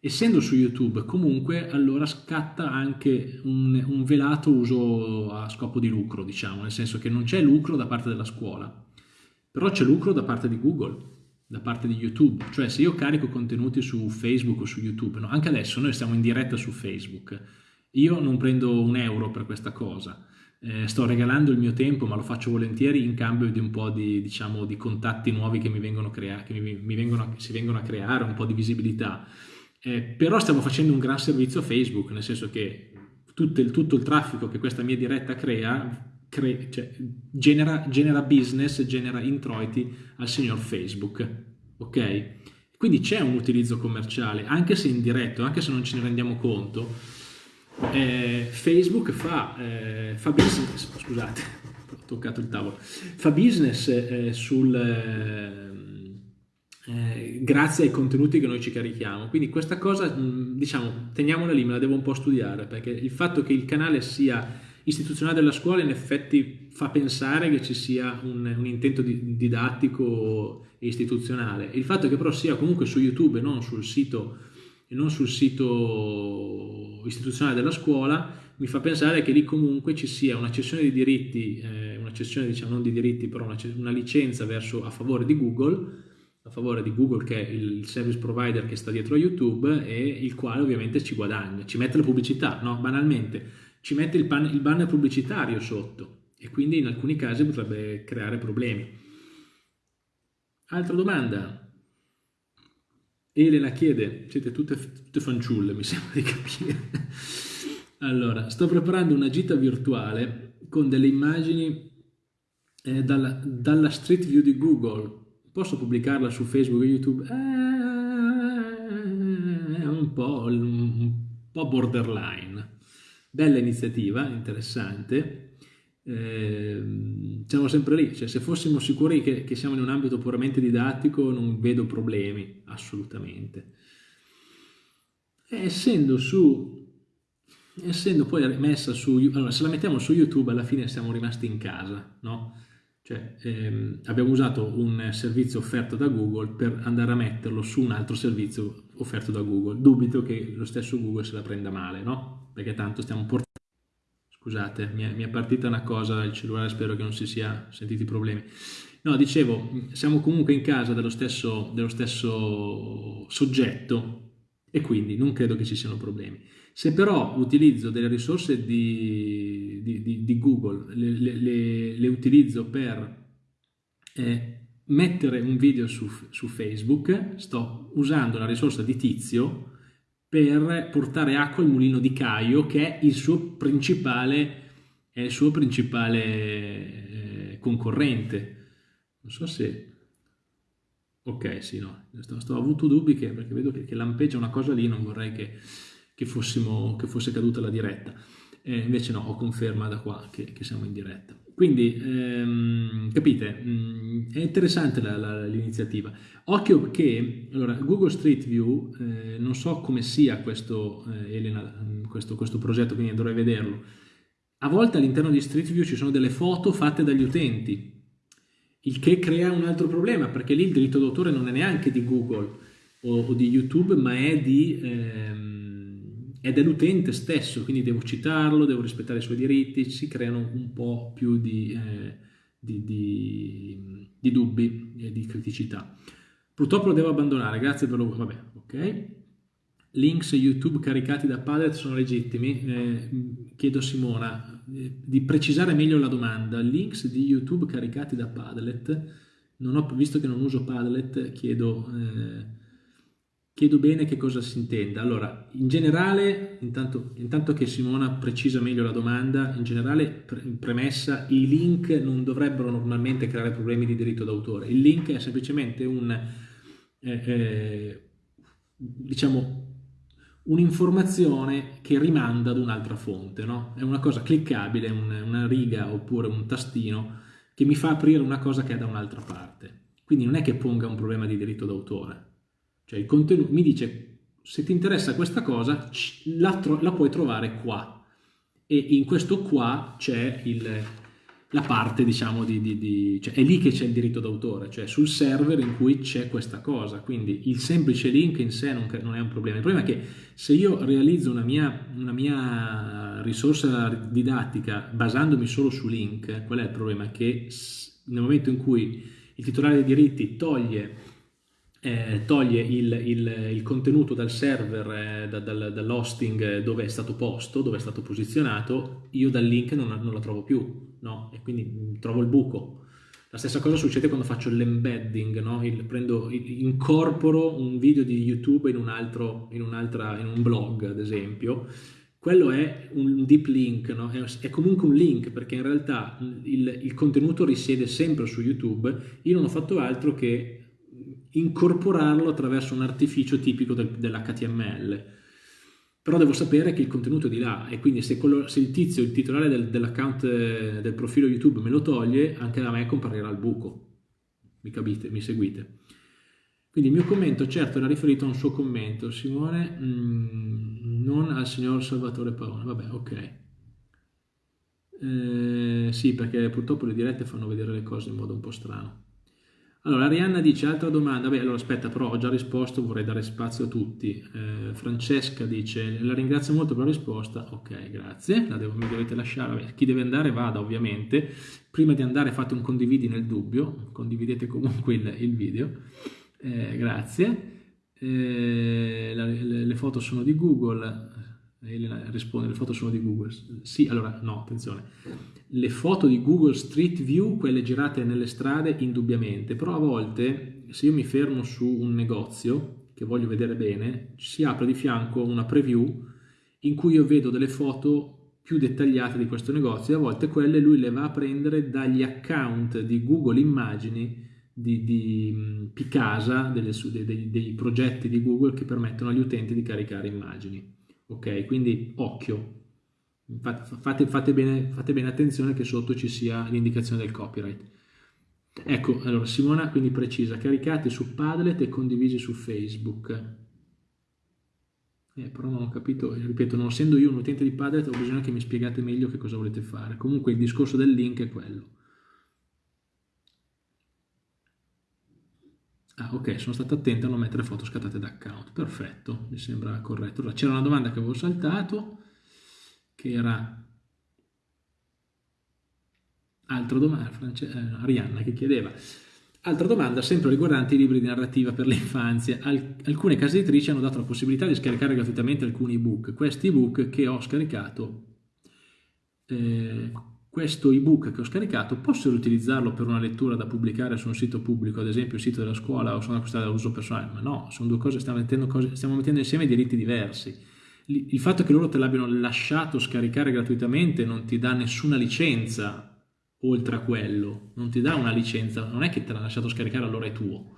essendo su YouTube comunque allora scatta anche un, un, velato uso a scopo di lucro, diciamo, nel senso che non c'è lucro da parte della scuola, però c'è lucro da parte di Google, da parte di YouTube, cioè se io carico contenuti su Facebook o su YouTube, no? anche adesso noi stiamo in diretta su Facebook, io non prendo un euro per questa cosa, eh, sto regalando il mio tempo ma lo faccio volentieri in cambio di un po' di, diciamo, di contatti nuovi che mi vengono, crea- che mi, mi vengono, si vengono a creare, un po' di visibilità. Eh, però stiamo facendo un gran servizio a Facebook, nel senso che tutto il, tutto il traffico che questa mia diretta crea, cre, cioè, genera, genera, business, genera introiti al signor Facebook, ok? Quindi c'è un utilizzo commerciale, anche se indiretto, anche se non ce ne rendiamo conto, eh, Facebook fa, eh, fa, business, scusate, ho toccato il tavolo, fa business eh, sul eh, eh, grazie ai contenuti che noi ci carichiamo. Quindi questa cosa, diciamo, teniamola lì, me la devo un po' studiare, perché il fatto che il canale sia istituzionale della scuola in effetti fa pensare che ci sia un, un intento di, didattico e istituzionale. Il fatto che però sia comunque su YouTube e non sul sito, non sul sito istituzionale della scuola mi fa pensare che lì comunque ci sia una cessione di diritti, eh, una cessione diciamo non di diritti, però una, una licenza verso, a favore di Google a favore di Google che è il service provider che sta dietro a YouTube e il quale ovviamente ci guadagna, ci mette la pubblicità, no? banalmente, ci mette il, pan, il banner pubblicitario sotto e quindi in alcuni casi potrebbe creare problemi. Altra domanda. Elena chiede, siete tutte, tutte fanciulle mi sembra di capire. allora, sto preparando una gita virtuale con delle immagini eh, dalla, dalla Street View di Google Posso pubblicarla su Facebook e YouTube? Eh, è un po', un po' borderline. Bella iniziativa, interessante. Eh, siamo sempre lì, cioè, se fossimo sicuri che, che, siamo in un ambito puramente didattico non vedo problemi, assolutamente. Essendo su, essendo poi messa su, allora se la mettiamo su YouTube alla fine siamo rimasti in casa, no? Cioè, ehm, abbiamo usato un servizio offerto da Google per andare a metterlo su un altro servizio offerto da Google. Dubito che lo stesso Google se la prenda male, no? Perché tanto stiamo portando... Scusate, mi è, mi è partita una cosa il cellulare, spero che non si sia sentiti problemi. No, dicevo, siamo comunque in casa dello stesso, dello stesso soggetto e quindi non credo che ci siano problemi. Se però utilizzo delle risorse di, di, di, di Google, le, le, le, utilizzo per eh, mettere un video su, su, Facebook, sto usando la risorsa di Tizio per portare acqua al mulino di Caio che è il suo principale, il suo principale eh, concorrente. Non so se... Ok, sì, no, sto, sto avuto dubbi che, perché vedo che, che lampeggia una cosa lì, non vorrei che che, fossimo, che fosse caduta la diretta. Eh, invece no, ho conferma da qua che siamo in diretta. Quindi, ehm, capite, mm, è interessante l'iniziativa. Occhio che, allora, Google Street View, eh, non so come sia questo, eh, Elena, mm, questo, questo progetto, quindi dovrei vederlo. A volte all'interno di Street View ci sono delle foto fatte dagli utenti, il che crea un altro problema, perché lì il diritto d'autore non è neanche di Google o, o di YouTube, ma è di... Ehm, è dell'utente stesso, quindi devo citarlo, devo rispettare i suoi diritti, si creano un po' più di, eh, di, di, di dubbi e di criticità. Purtroppo lo devo abbandonare, grazie per lo... vabbè, ok. Links YouTube caricati da Padlet sono legittimi? Eh, chiedo a Simona eh, di precisare meglio la domanda. Links di YouTube caricati da Padlet non ho, visto che non uso Padlet, chiedo, eh, chiedo bene che cosa si intenda. Allora, in generale, intanto, intanto, che Simona precisa meglio la domanda, in generale, pre premessa, i link non dovrebbero normalmente creare problemi di diritto d'autore. Il link è semplicemente un, eh, eh, diciamo, un'informazione che rimanda ad un'altra fonte, no? È una cosa cliccabile, un, una riga oppure un tastino che mi fa aprire una cosa che è da un'altra parte. Quindi non è che ponga un problema di diritto d'autore. Cioè il contenuto mi dice se ti interessa questa cosa la, la puoi trovare qua. E in questo qua c'è la parte diciamo di, di, di cioè è lì che c'è il diritto d'autore, cioè sul server in cui c'è questa cosa, quindi il semplice link in sé non, non, è un problema, il problema è che se io realizzo una mia, una mia risorsa didattica basandomi solo su link, qual è il problema? Che nel momento in cui il titolare dei diritti toglie eh, toglie il, il, il, contenuto dal server, eh, da, dal, dall'hosting dove è stato posto, dove è stato posizionato, io dal link non, non la trovo più, no? E quindi mm, trovo il buco. La stessa cosa succede quando faccio l'embedding, no? il, prendo, incorporo un video di YouTube in un altro, in, in un blog, ad esempio. Quello è un deep link, no? è, comunque un link perché in realtà il, il contenuto risiede sempre su YouTube. Io non ho fatto altro che incorporarlo attraverso un artificio tipico del, dell'HTML. Però devo sapere che il contenuto è di là e quindi se, quello, se il tizio, il titolare del, dell'account eh, del profilo YouTube me lo toglie, anche da me comparirà il buco. Mi capite? Mi seguite? Quindi il mio commento certo era riferito a un suo commento, Simone, mh, mm, non al signor Salvatore Paone. Vabbè, ok. Eh, sì, perché purtroppo le dirette fanno vedere le cose in modo un po' strano. Allora, Arianna dice, altra domanda, beh, allora aspetta, però ho già risposto, vorrei dare spazio a tutti. Eh, Francesca dice, la ringrazio molto per la risposta, ok, grazie, la devo, mi dovete lasciare, Vabbè, chi deve andare vada ovviamente, prima di andare fate un condividi nel dubbio, condividete comunque il, il video, eh, grazie. Eh, la, le, le foto sono di Google, Elena risponde, le foto sono di Google. Sì, allora, no, attenzione. Le foto di Google Street View, quelle girate nelle strade, indubbiamente, però a volte, se io mi fermo su un negozio, che voglio vedere bene, si apre di fianco una preview in cui io vedo delle foto più dettagliate di questo negozio e a volte quelle lui le va a prendere dagli account di Google Immagini di, di Picasa, delle, dei, dei progetti di Google che permettono agli utenti di caricare immagini. Ok? Quindi occhio, fate, fate, bene, fate bene attenzione che sotto ci sia l'indicazione del copyright. Ecco, allora Simona quindi precisa, caricati su Padlet e condivisi su Facebook. Eh, però non ho capito, ripeto, non essendo io un utente di Padlet ho bisogno che mi spiegate meglio che cosa volete fare. Comunque il discorso del link è quello. Ah, ok, sono stato attento a non mettere foto scattate da account. Perfetto, mi sembra corretto. Allora, c'era una domanda che avevo saltato, che era... Altra domanda, France... eh, Arianna che chiedeva. Altra domanda, sempre riguardante i libri di narrativa per l'infanzia. Al alcune case editrici hanno dato la possibilità di scaricare gratuitamente alcuni ebook. Questi ebook che ho scaricato... Eh, questo ebook che ho scaricato posso riutilizzarlo per una lettura da pubblicare su un sito pubblico, ad esempio il sito della scuola o sono acquistati da uso personale? Ma no, sono due cose, stiamo mettendo, cose, stiamo mettendo insieme diritti diversi. Il fatto che loro te l'abbiano lasciato scaricare gratuitamente non ti dà nessuna licenza oltre a quello, non ti dà una licenza, non è che te l'ha lasciato scaricare allora è tuo,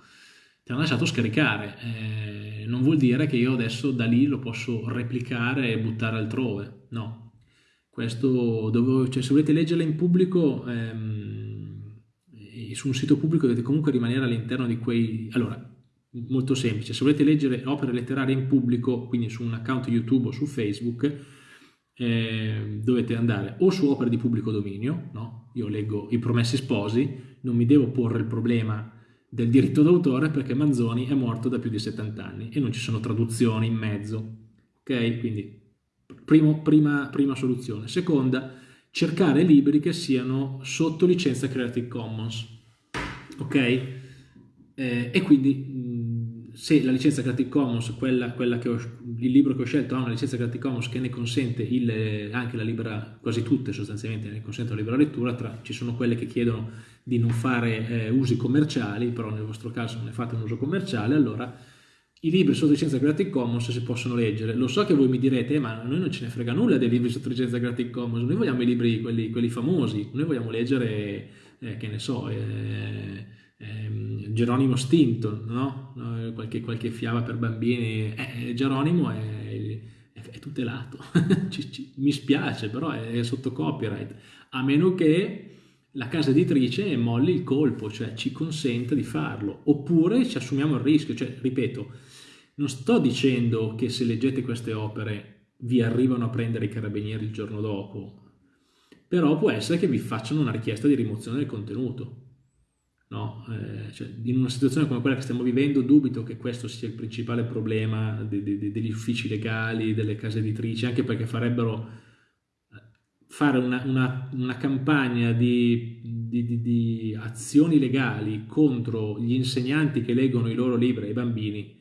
te l'ha lasciato scaricare, eh, non vuol dire che io adesso da lì lo posso replicare e buttare altrove, no, questo, dove, cioè, se volete leggerla in pubblico, ehm, su un sito pubblico dovete comunque rimanere all'interno di quei... Allora, molto semplice, se volete leggere opere letterarie in pubblico, quindi su un account YouTube o su Facebook, eh, dovete andare o su opere di pubblico dominio, no? io leggo I Promessi Sposi, non mi devo porre il problema del diritto d'autore perché Manzoni è morto da più di 70 anni e non ci sono traduzioni in mezzo, ok? Quindi Primo, prima, prima soluzione. Seconda, cercare libri che siano sotto licenza Creative Commons. Ok? Eh, e quindi se la licenza Creative Commons, quella, quella ho, il libro che ho scelto ha una licenza Creative Commons che ne consente il, anche la libera, quasi tutte sostanzialmente ne consentono la libera lettura, tra, ci sono quelle che chiedono di non fare eh, usi commerciali, però nel vostro caso non ne fate un uso commerciale, allora i libri sotto licenza Creative Commons si possono leggere. Lo so che voi mi direte, eh, ma noi non ce ne frega nulla dei libri sotto licenza Creative Commons, noi vogliamo i libri, quelli, quelli famosi, noi vogliamo leggere, eh, che ne so, eh, ehm, Geronimo Stinton, no? qualche, qualche, fiaba per bambini. Eh, Geronimo è, è, è tutelato, mi spiace, però è, è sotto copyright, a meno che la casa editrice molli il colpo, cioè ci consente di farlo, oppure ci assumiamo il rischio, cioè ripeto, non sto dicendo che se leggete queste opere vi arrivano a prendere i carabinieri il giorno dopo, però può essere che vi facciano una richiesta di rimozione del contenuto. No? Eh, cioè, in una situazione come quella che stiamo vivendo dubito che questo sia il principale problema de, de, de, degli uffici legali, delle case editrici, anche perché farebbero eh, fare una, una, una campagna di, di, di, azioni legali contro gli insegnanti che leggono i loro libri ai bambini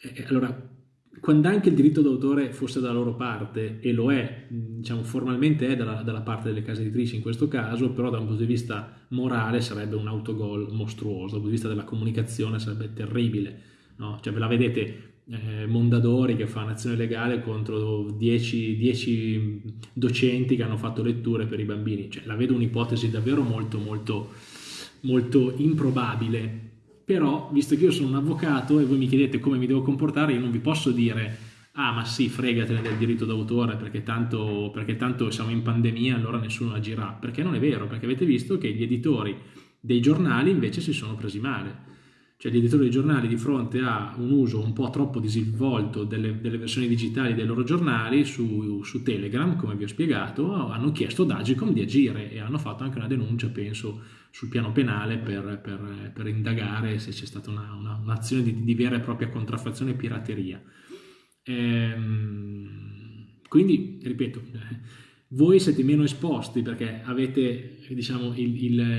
eh, allora, quando anche il diritto d'autore fosse dalla loro parte, e lo è, diciamo formalmente è dalla, dalla, parte delle case editrici in questo caso, però da un punto di vista morale sarebbe un autogol mostruoso, dal punto di vista della comunicazione sarebbe terribile. No? Cioè ve la vedete eh, Mondadori che fa un'azione legale contro 10 docenti che hanno fatto letture per i bambini, cioè la vedo un'ipotesi davvero molto molto molto improbabile però visto che io sono un avvocato e voi mi chiedete come mi devo comportare, io non vi posso dire ah ma sì, fregatene del diritto d'autore perché tanto, perché tanto siamo in pandemia allora nessuno agirà, perché non è vero, perché avete visto che gli editori dei giornali invece si sono presi male. Cioè gli editori dei giornali di fronte a un uso un po' troppo disinvolto delle, delle versioni digitali dei loro giornali su, su, Telegram, come vi ho spiegato, hanno chiesto ad Agicom di agire e hanno fatto anche una denuncia, penso, sul piano penale per, per, per indagare se c'è stata una, una, un'azione di, di, vera e propria contraffazione e pirateria. Ehm, quindi, ripeto, voi siete meno esposti perché avete diciamo,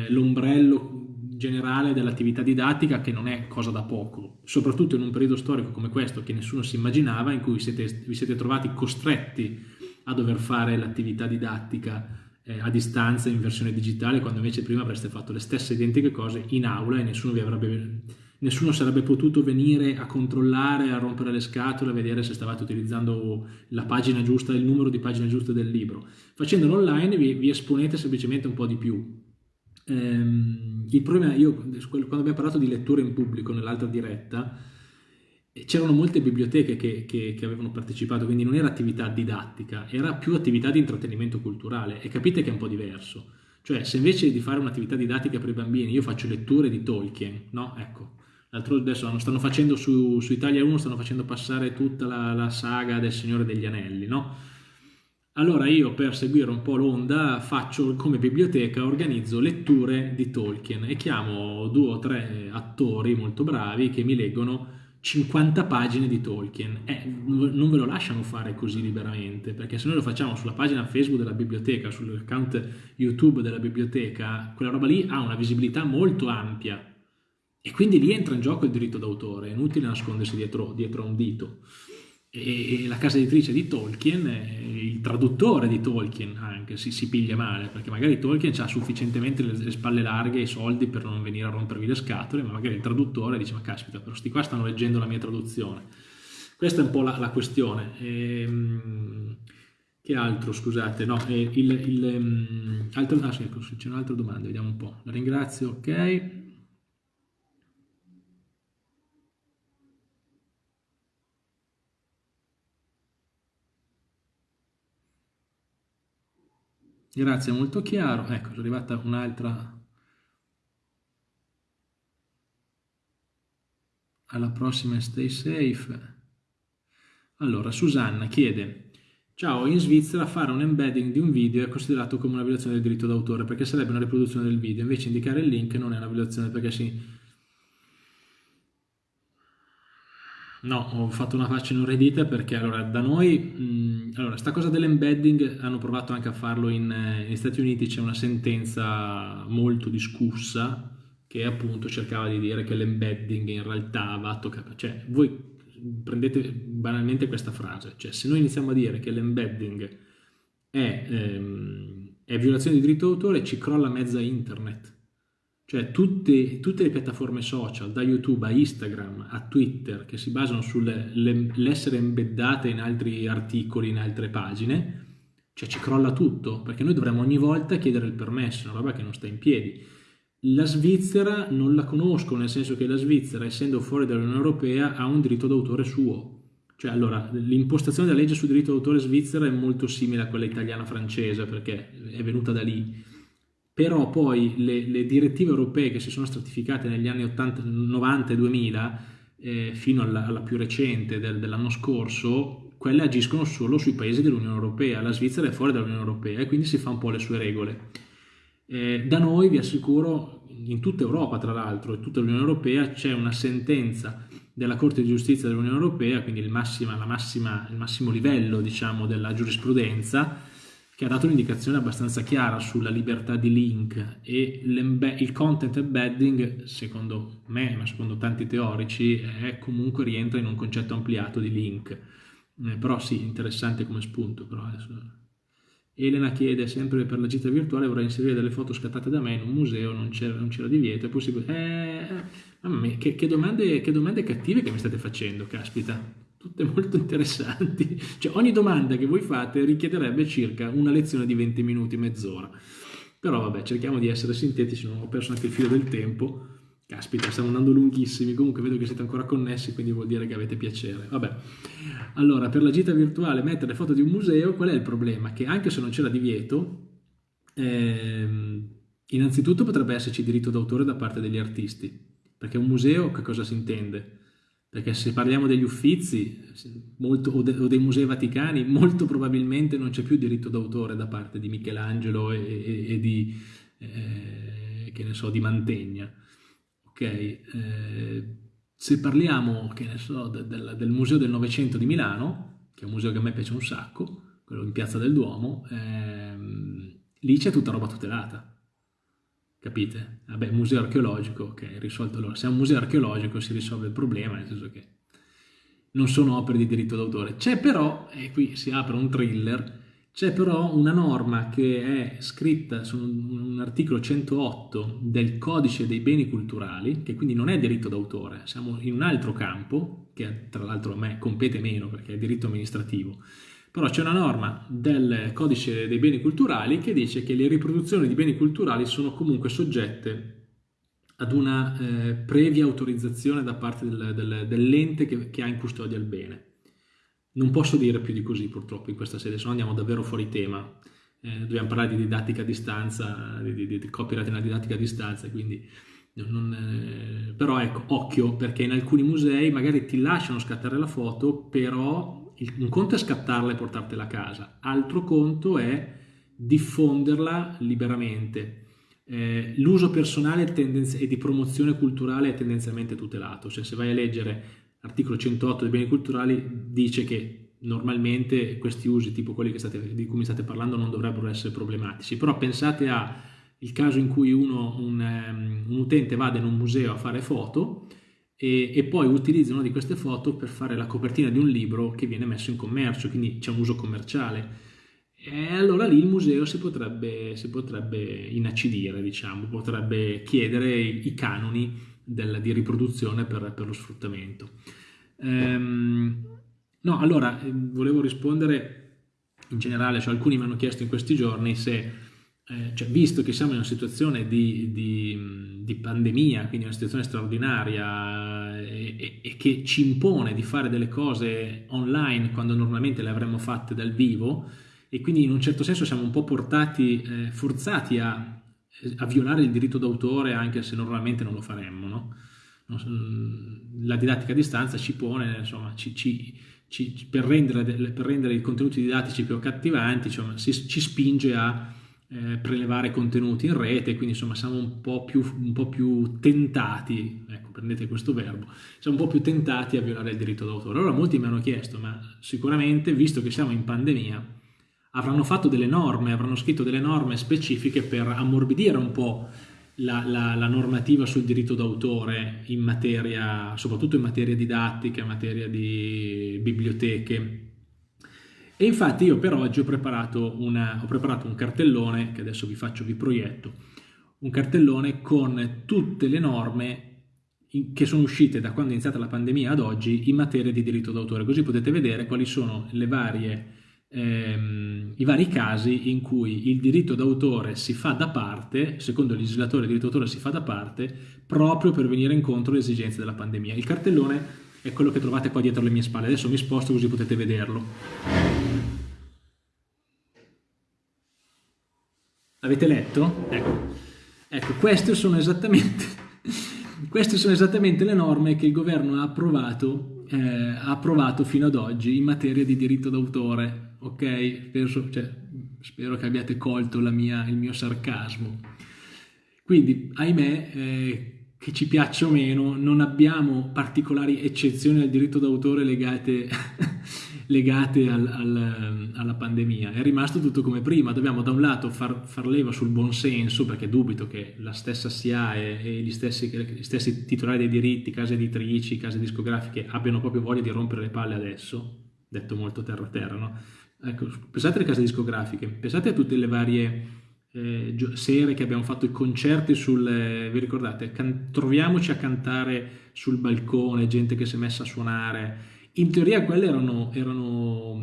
l'ombrello generale dell'attività didattica che non è cosa da poco, soprattutto in un periodo storico come questo che nessuno si immaginava, in cui siete, vi siete trovati costretti a dover fare l'attività didattica eh, a distanza in versione digitale, quando invece prima avreste fatto le stesse identiche cose in aula e nessuno, vi avrebbe, nessuno sarebbe potuto venire a controllare, a rompere le scatole, a vedere se stavate utilizzando la pagina giusta, il numero di pagine giuste del libro. Facendolo online vi, vi esponete semplicemente un po' di più. Ehm, il problema, io quando abbiamo parlato di lettura in pubblico nell'altra diretta, c'erano molte biblioteche che, che, che, avevano partecipato, quindi non era attività didattica, era più attività di intrattenimento culturale e capite che è un po' diverso. Cioè, se invece di fare un'attività didattica per i bambini io faccio letture di Tolkien, no? Ecco, l'altro adesso stanno facendo su, su, Italia 1, stanno facendo passare tutta la, la, saga del Signore degli Anelli, no? Allora io per seguire un po' l'onda faccio come biblioteca, organizzo letture di Tolkien e chiamo due o tre attori molto bravi che mi leggono 50 pagine di Tolkien. Eh, non ve lo lasciano fare così liberamente, perché se noi lo facciamo sulla pagina Facebook della biblioteca, sull'account YouTube della biblioteca, quella roba lì ha una visibilità molto ampia. E quindi lì entra in gioco il diritto d'autore, è inutile nascondersi dietro, dietro un dito e la casa editrice di Tolkien, il traduttore di Tolkien anche, si, si piglia male, perché magari Tolkien ha sufficientemente le, le, spalle larghe e i soldi per non venire a rompervi le scatole, ma magari il traduttore dice ma caspita, però sti qua stanno leggendo la mia traduzione. Questa è un po' la, la questione. E, ehm, che altro, scusate, no, il, il, um, altro, ah, sì, c'è un'altra domanda, vediamo un po'. La ringrazio, ok. Grazie, molto chiaro. Ecco, è arrivata un'altra. Alla prossima, stay safe. Allora, Susanna chiede, ciao, in Svizzera fare un embedding di un video è considerato come una violazione del diritto d'autore perché sarebbe una riproduzione del video, invece indicare il link non è una violazione perché si No, ho fatto una faccia inorridita perché allora da noi, mh, allora sta cosa dell'embedding hanno provato anche a farlo in, negli Stati Uniti, c'è una sentenza molto discussa che appunto cercava di dire che l'embedding in realtà va a toccare, cioè voi prendete banalmente questa frase, cioè se noi iniziamo a dire che l'embedding è, ehm, è violazione di diritto d'autore ci crolla mezza internet, cioè tutte, tutte, le piattaforme social, da YouTube a Instagram a Twitter, che si basano sull'essere embeddate in altri articoli, in altre pagine, cioè ci crolla tutto, perché noi dovremmo ogni volta chiedere il permesso, una roba che non sta in piedi. La Svizzera non la conosco, nel senso che la Svizzera, essendo fuori dall'Unione Europea, ha un diritto d'autore suo. Cioè, allora, l'impostazione della legge sul diritto d'autore svizzera è molto simile a quella italiana-francese, perché è venuta da lì. Però poi le, le, direttive europee che si sono stratificate negli anni 80, 90 e 2000, eh, fino alla, alla, più recente del, dell'anno scorso, quelle agiscono solo sui paesi dell'Unione Europea. La Svizzera è fuori dall'Unione Europea e quindi si fa un po' le sue regole. Eh, da noi vi assicuro, in tutta Europa tra l'altro, e tutta l'Unione Europea, c'è una sentenza della Corte di Giustizia dell'Unione Europea, quindi il, massima, massima, il massimo livello diciamo, della giurisprudenza, che ha dato un'indicazione abbastanza chiara sulla libertà di link e il content embedding, secondo me, ma secondo tanti teorici, è comunque rientra in un concetto ampliato di link. Eh, però sì, interessante come spunto, però adesso Elena chiede sempre per la gita virtuale vorrei inserire delle foto scattate da me in un museo, non c'era, divieto, è possibile? Eh, mamma mia, che, che, domande, che domande cattive che mi state facendo, caspita, tutte molto interessanti. Cioè ogni domanda che voi fate richiederebbe circa una lezione di 20 minuti, mezz'ora. Però vabbè, cerchiamo di essere sintetici, non ho perso anche il filo del tempo. Caspita, stiamo andando lunghissimi, comunque vedo che siete ancora connessi, quindi vuol dire che avete piacere. Vabbè, allora, per la gita virtuale mettere foto di un museo, qual è il problema? Che anche se non c'era divieto, ehm, innanzitutto potrebbe esserci diritto d'autore da parte degli artisti, perché un museo che cosa si intende? Perché se parliamo degli uffizi molto, o, de, o, dei musei vaticani, molto probabilmente non c'è più diritto d'autore da parte di Michelangelo e, e, e di, eh, che ne so, di Mantegna ok? Eh, se parliamo, che ne so, de, de, del Museo del Novecento di Milano, che è un museo che a me piace un sacco, quello in Piazza del Duomo, ehm, lì c'è tutta roba tutelata, capite? Vabbè, museo archeologico, ok, risolto allora. Se è un museo archeologico si risolve il problema, nel senso che non sono opere di diritto d'autore. C'è però, e qui si apre un thriller, c'è però una norma che è scritta su un, articolo 108 del codice dei beni culturali, che quindi non è diritto d'autore, siamo in un altro campo, che tra l'altro a me compete meno perché è diritto amministrativo, però c'è una norma del codice dei beni culturali che dice che le riproduzioni di beni culturali sono comunque soggette ad una eh, previa autorizzazione da parte del, del, dell'ente che, che ha in custodia il bene. Non posso dire più di così purtroppo in questa sede, se no andiamo davvero fuori tema. Eh, dobbiamo parlare di didattica a distanza, di, di, di copyright nella didattica a distanza, quindi non, eh, però ecco, occhio perché in alcuni musei magari ti lasciano scattare la foto, però un conto è scattarla e portartela a casa, altro conto è diffonderla liberamente. Eh, l'uso personale e di promozione culturale è tendenzialmente tutelato, cioè se vai a leggere l'articolo 108 dei beni culturali dice che normalmente questi usi, tipo quelli state, di cui mi state parlando, non dovrebbero essere problematici. Però pensate al caso in cui uno, un, um, un, utente vada in un museo a fare foto e, e, poi utilizza una di queste foto per fare la copertina di un libro che viene messo in commercio, quindi c'è un uso commerciale. E allora lì il museo si potrebbe, si potrebbe inacidire, diciamo, potrebbe chiedere i, canoni del, di riproduzione per, per lo sfruttamento. Ehm, no, allora, eh, volevo rispondere in generale, cioè alcuni mi hanno chiesto in questi giorni se, eh, cioè, visto che siamo in una situazione di, di, di pandemia, quindi una situazione straordinaria e, e, e, che ci impone di fare delle cose online quando normalmente le avremmo fatte dal vivo, e quindi in un certo senso siamo un po' portati, eh, forzati a a violare il diritto d'autore anche se normalmente non lo faremmo. No? La didattica a distanza ci pone, insomma, ci, ci, ci, per, rendere, per, rendere, i contenuti didattici più accattivanti, insomma, si, ci spinge a eh, prelevare contenuti in rete, quindi insomma siamo un po' più, un po più tentati, ecco prendete questo verbo, siamo un po' più tentati a violare il diritto d'autore. Allora molti mi hanno chiesto, ma sicuramente visto che siamo in pandemia, avranno fatto delle norme, avranno scritto delle norme specifiche per ammorbidire un po' la, la, la, normativa sul diritto d'autore in materia, soprattutto in materia didattica, in materia di biblioteche. E infatti io per oggi ho preparato, una, ho preparato un cartellone, che adesso vi faccio, vi proietto, un cartellone con tutte le norme che sono uscite da quando è iniziata la pandemia ad oggi in materia di diritto d'autore, così potete vedere quali sono varie ehm, i vari casi in cui il diritto d'autore si fa da parte, secondo il legislatore il diritto d'autore si fa da parte, proprio per venire incontro alle esigenze della pandemia. Il cartellone è quello che trovate qua dietro le mie spalle, adesso mi sposto così potete vederlo. Avete letto? Ecco, ecco queste, sono queste sono esattamente le norme che il governo ha approvato, eh, ha approvato fino ad oggi in materia di diritto d'autore ok? Penso, cioè, spero che abbiate colto mia, il mio sarcasmo. Quindi, ahimè, eh, che ci piaccia o meno, non abbiamo particolari eccezioni al diritto d'autore legate, legate al, al, alla pandemia. È rimasto tutto come prima. Dobbiamo da un lato far, far leva sul buonsenso, perché dubito che la stessa SIAE e gli stessi, gli stessi titolari dei diritti, case editrici, case discografiche, abbiano proprio voglia di rompere le palle adesso, detto molto terra terra, no? Ecco, pensate alle case discografiche, pensate a tutte le varie eh, sere che abbiamo fatto i concerti sul, eh, vi ricordate, troviamoci a cantare sul balcone, gente che si è messa a suonare. In teoria quelle erano, erano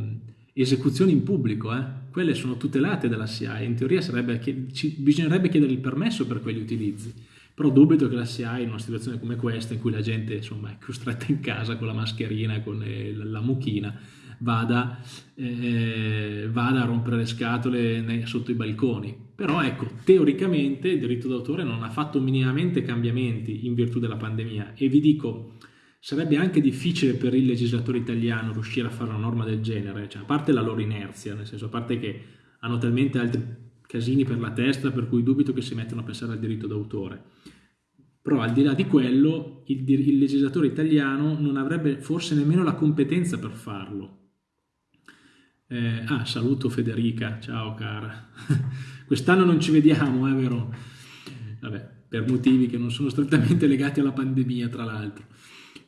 esecuzioni in pubblico, eh? quelle sono tutelate dalla SIAE, in teoria sarebbe, ci, bisognerebbe chiedere il permesso per quegli utilizzi. Però dubito che la SIAE in una situazione come questa, in cui la gente insomma, è costretta in casa con la mascherina, con eh, la mucchina, vada, eh, vada a rompere le scatole nei, sotto i balconi. Però ecco, teoricamente il diritto d'autore non ha fatto minimamente cambiamenti in virtù della pandemia e vi dico, sarebbe anche difficile per il legislatore italiano riuscire a fare una norma del genere, cioè, a parte la loro inerzia, nel senso a parte che hanno talmente altri casini per la testa per cui dubito che si mettano a pensare al diritto d'autore. Però al di là di quello, il, il legislatore italiano non avrebbe forse nemmeno la competenza per farlo, eh, ah, saluto Federica, ciao cara. Quest'anno non ci vediamo, è eh, vero? Vabbè, per motivi che non sono strettamente legati alla pandemia, tra l'altro.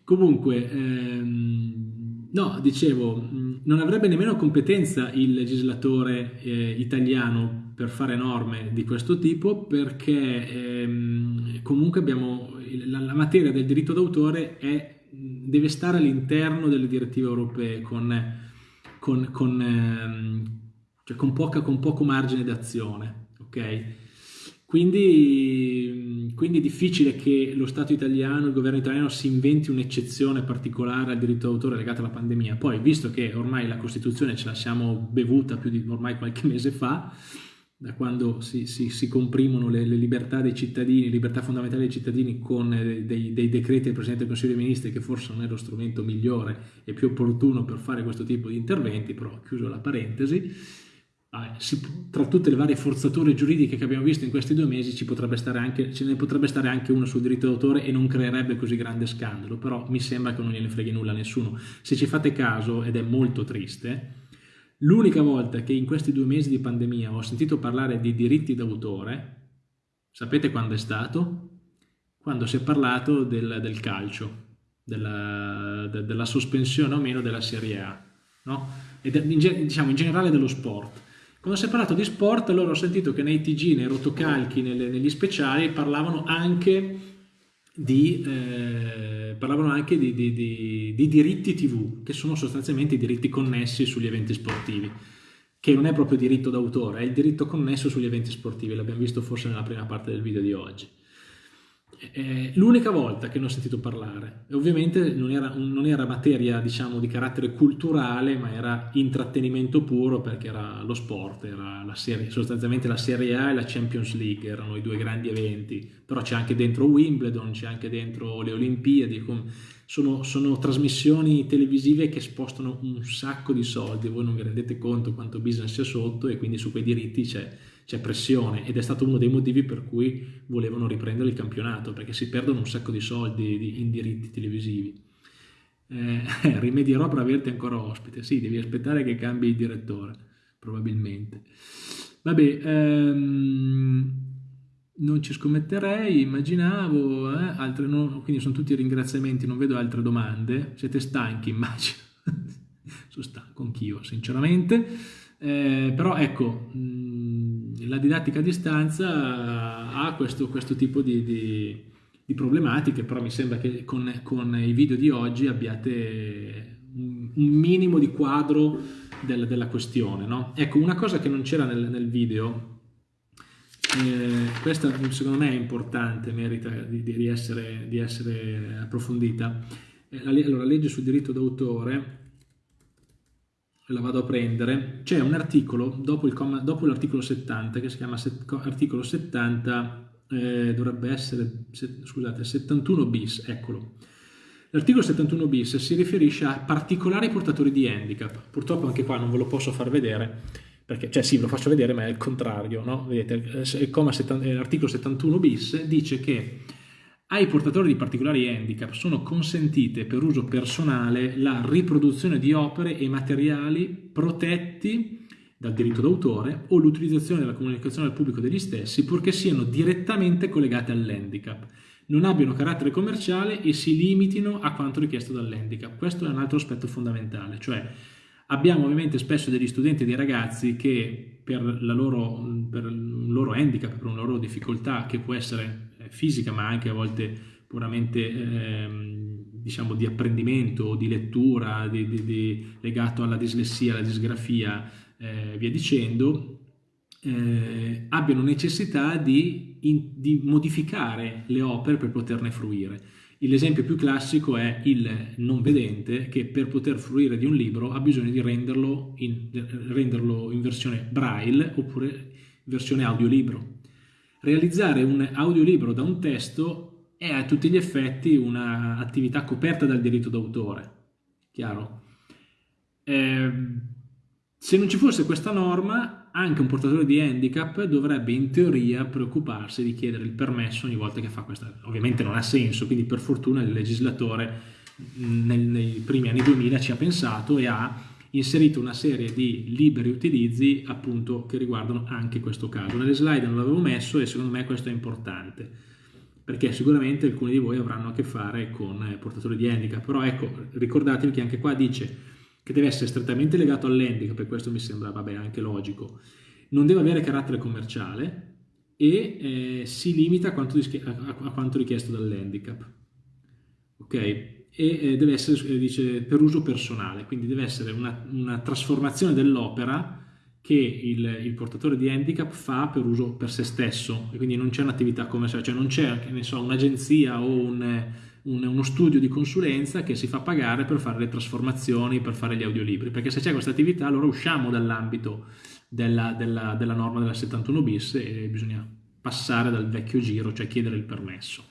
Comunque, ehm, no, dicevo, non avrebbe nemmeno competenza il legislatore eh, italiano per fare norme di questo tipo perché ehm, comunque abbiamo la, la, materia del diritto d'autore è, deve stare all'interno delle direttive europee con con, con, ehm, cioè con, poca, con poco margine d'azione. ok? Quindi, quindi, è difficile che lo Stato italiano, il governo italiano si inventi un'eccezione particolare al diritto d'autore legato alla pandemia. Poi, visto che ormai la Costituzione ce la siamo bevuta più di ormai qualche mese fa, da quando si, si, si comprimono le, le, libertà dei cittadini, libertà fondamentali dei cittadini con eh, dei, dei, decreti del Presidente del Consiglio dei Ministri che forse non è lo strumento migliore e più opportuno per fare questo tipo di interventi, però chiuso la parentesi, si, tra tutte le varie forzature giuridiche che abbiamo visto in questi due mesi potrebbe anche, ce ne potrebbe stare anche una sul diritto d'autore e non creerebbe così grande scandalo, però mi sembra che non gliene freghi nulla a nessuno. Se ci fate caso, ed è molto triste, L'unica volta che in questi due mesi di pandemia ho sentito parlare di diritti d'autore, sapete quando è stato? Quando si è parlato del, del calcio, della, de, della, sospensione o meno della Serie A, no? e de, in, diciamo in generale dello sport. Quando si è parlato di sport, allora ho sentito che nei TG, nei rotocalchi, nelle, negli speciali parlavano anche di, eh, parlavano anche di, di, di, di, diritti TV, che sono sostanzialmente i diritti connessi sugli eventi sportivi, che non è proprio diritto d'autore, è il diritto connesso sugli eventi sportivi, l'abbiamo visto forse nella prima parte del video di oggi. L'unica volta che ne ho sentito parlare. ovviamente non era, non era materia diciamo, di carattere culturale, ma era intrattenimento puro perché era lo sport, era la serie, sostanzialmente la Serie A e la Champions League, erano i due grandi eventi. Però c'è anche dentro Wimbledon, c'è anche dentro le Olimpiadi. Sono, sono trasmissioni televisive che spostano un sacco di soldi, voi non vi rendete conto quanto business c'è sotto e quindi su quei diritti c'è c'è pressione ed è stato uno dei motivi per cui volevano riprendere il campionato, perché si perdono un sacco di soldi in diritti televisivi. Eh, rimedierò per averti ancora ospite, sì, devi aspettare che cambi il direttore, probabilmente. Vabbè, ehm, non ci scommetterei, immaginavo, eh, altre no, quindi sono tutti ringraziamenti, non vedo altre domande, siete stanchi immagino, sono stanco anch'io sinceramente, eh, però ecco, mh, la didattica a distanza ha questo, questo tipo di, di, di, problematiche, però mi sembra che con, con, i video di oggi abbiate un, un minimo di quadro del, della questione. No? Ecco, una cosa che non c'era nel, nel video, eh, questa secondo me è importante, merita di, di, essere, essere, approfondita. Eh, la, allora, legge sul diritto d'autore, la vado a prendere, c'è un articolo dopo, l'articolo 70 che si chiama set, articolo 70, eh, dovrebbe essere, se, scusate, 71 bis, eccolo. L'articolo 71 bis si riferisce a particolari portatori di handicap, purtroppo anche qua non ve lo posso far vedere, perché, cioè sì, ve lo faccio vedere, ma è il contrario, no? Vedete, l'articolo 71 bis dice che ai portatori di particolari handicap sono consentite per uso personale la riproduzione di opere e materiali protetti dal diritto d'autore o l'utilizzazione della comunicazione al pubblico degli stessi purché siano direttamente collegate all'handicap, non abbiano carattere commerciale e si limitino a quanto richiesto dall'handicap. Questo è un altro aspetto fondamentale, cioè Abbiamo ovviamente spesso degli studenti e dei ragazzi che per, loro, per un loro handicap, per una loro difficoltà che può essere fisica ma anche a volte puramente eh, diciamo di apprendimento di lettura di, di, di, legato alla dislessia, alla disgrafia, eh, via dicendo, eh, abbiano necessità di, in, di modificare le opere per poterne fruire. L'esempio più classico è il non vedente che per poter fruire di un libro ha bisogno di renderlo in, renderlo in versione braille oppure versione audiolibro. Realizzare un audiolibro da un testo è a tutti gli effetti un'attività coperta dal diritto d'autore, chiaro? Eh, se non ci fosse questa norma anche un portatore di handicap dovrebbe in teoria preoccuparsi di chiedere il permesso ogni volta che fa questa. Ovviamente non ha senso, quindi per fortuna il legislatore nel, nei primi anni 2000 ci ha pensato e ha inserito una serie di liberi utilizzi appunto che riguardano anche questo caso. Nelle slide non l'avevo messo e secondo me questo è importante perché sicuramente alcuni di voi avranno a che fare con eh, portatori di handicap, però ecco, ricordatevi che anche qua dice che deve essere strettamente legato all'handicap, per questo mi sembra vabbè, anche logico, non deve avere carattere commerciale e eh, si limita a quanto, a, a quanto richiesto dall'handicap. Ok? E deve essere, eh, dice, per uso personale, quindi deve essere una, una trasformazione dell'opera che il, il, portatore di handicap fa per uso per se stesso. E quindi non c'è un'attività commerciale, cioè non c'è so, un'agenzia o un un, uno studio di consulenza che si fa pagare per fare le trasformazioni, per fare gli audiolibri, perché se c'è questa attività allora usciamo dall'ambito della, della, della norma della 71 bis e bisogna passare dal vecchio giro, cioè chiedere il permesso.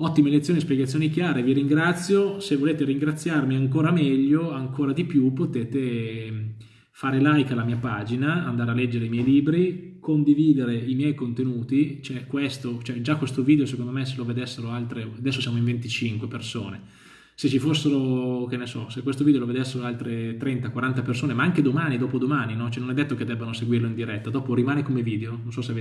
Ottime lezioni, spiegazioni chiare, vi ringrazio, se volete ringraziarmi ancora meglio, ancora di più, potete fare like alla mia pagina, andare a leggere i miei libri, condividere i miei contenuti, cioè questo, cioè già questo video secondo me se lo vedessero altre, adesso siamo in 25 persone, se ci fossero, che ne so, se questo video lo vedessero altre 30-40 persone, ma anche domani, dopodomani, no? cioè non è detto che debbano seguirlo in diretta, dopo rimane come video, non so se avete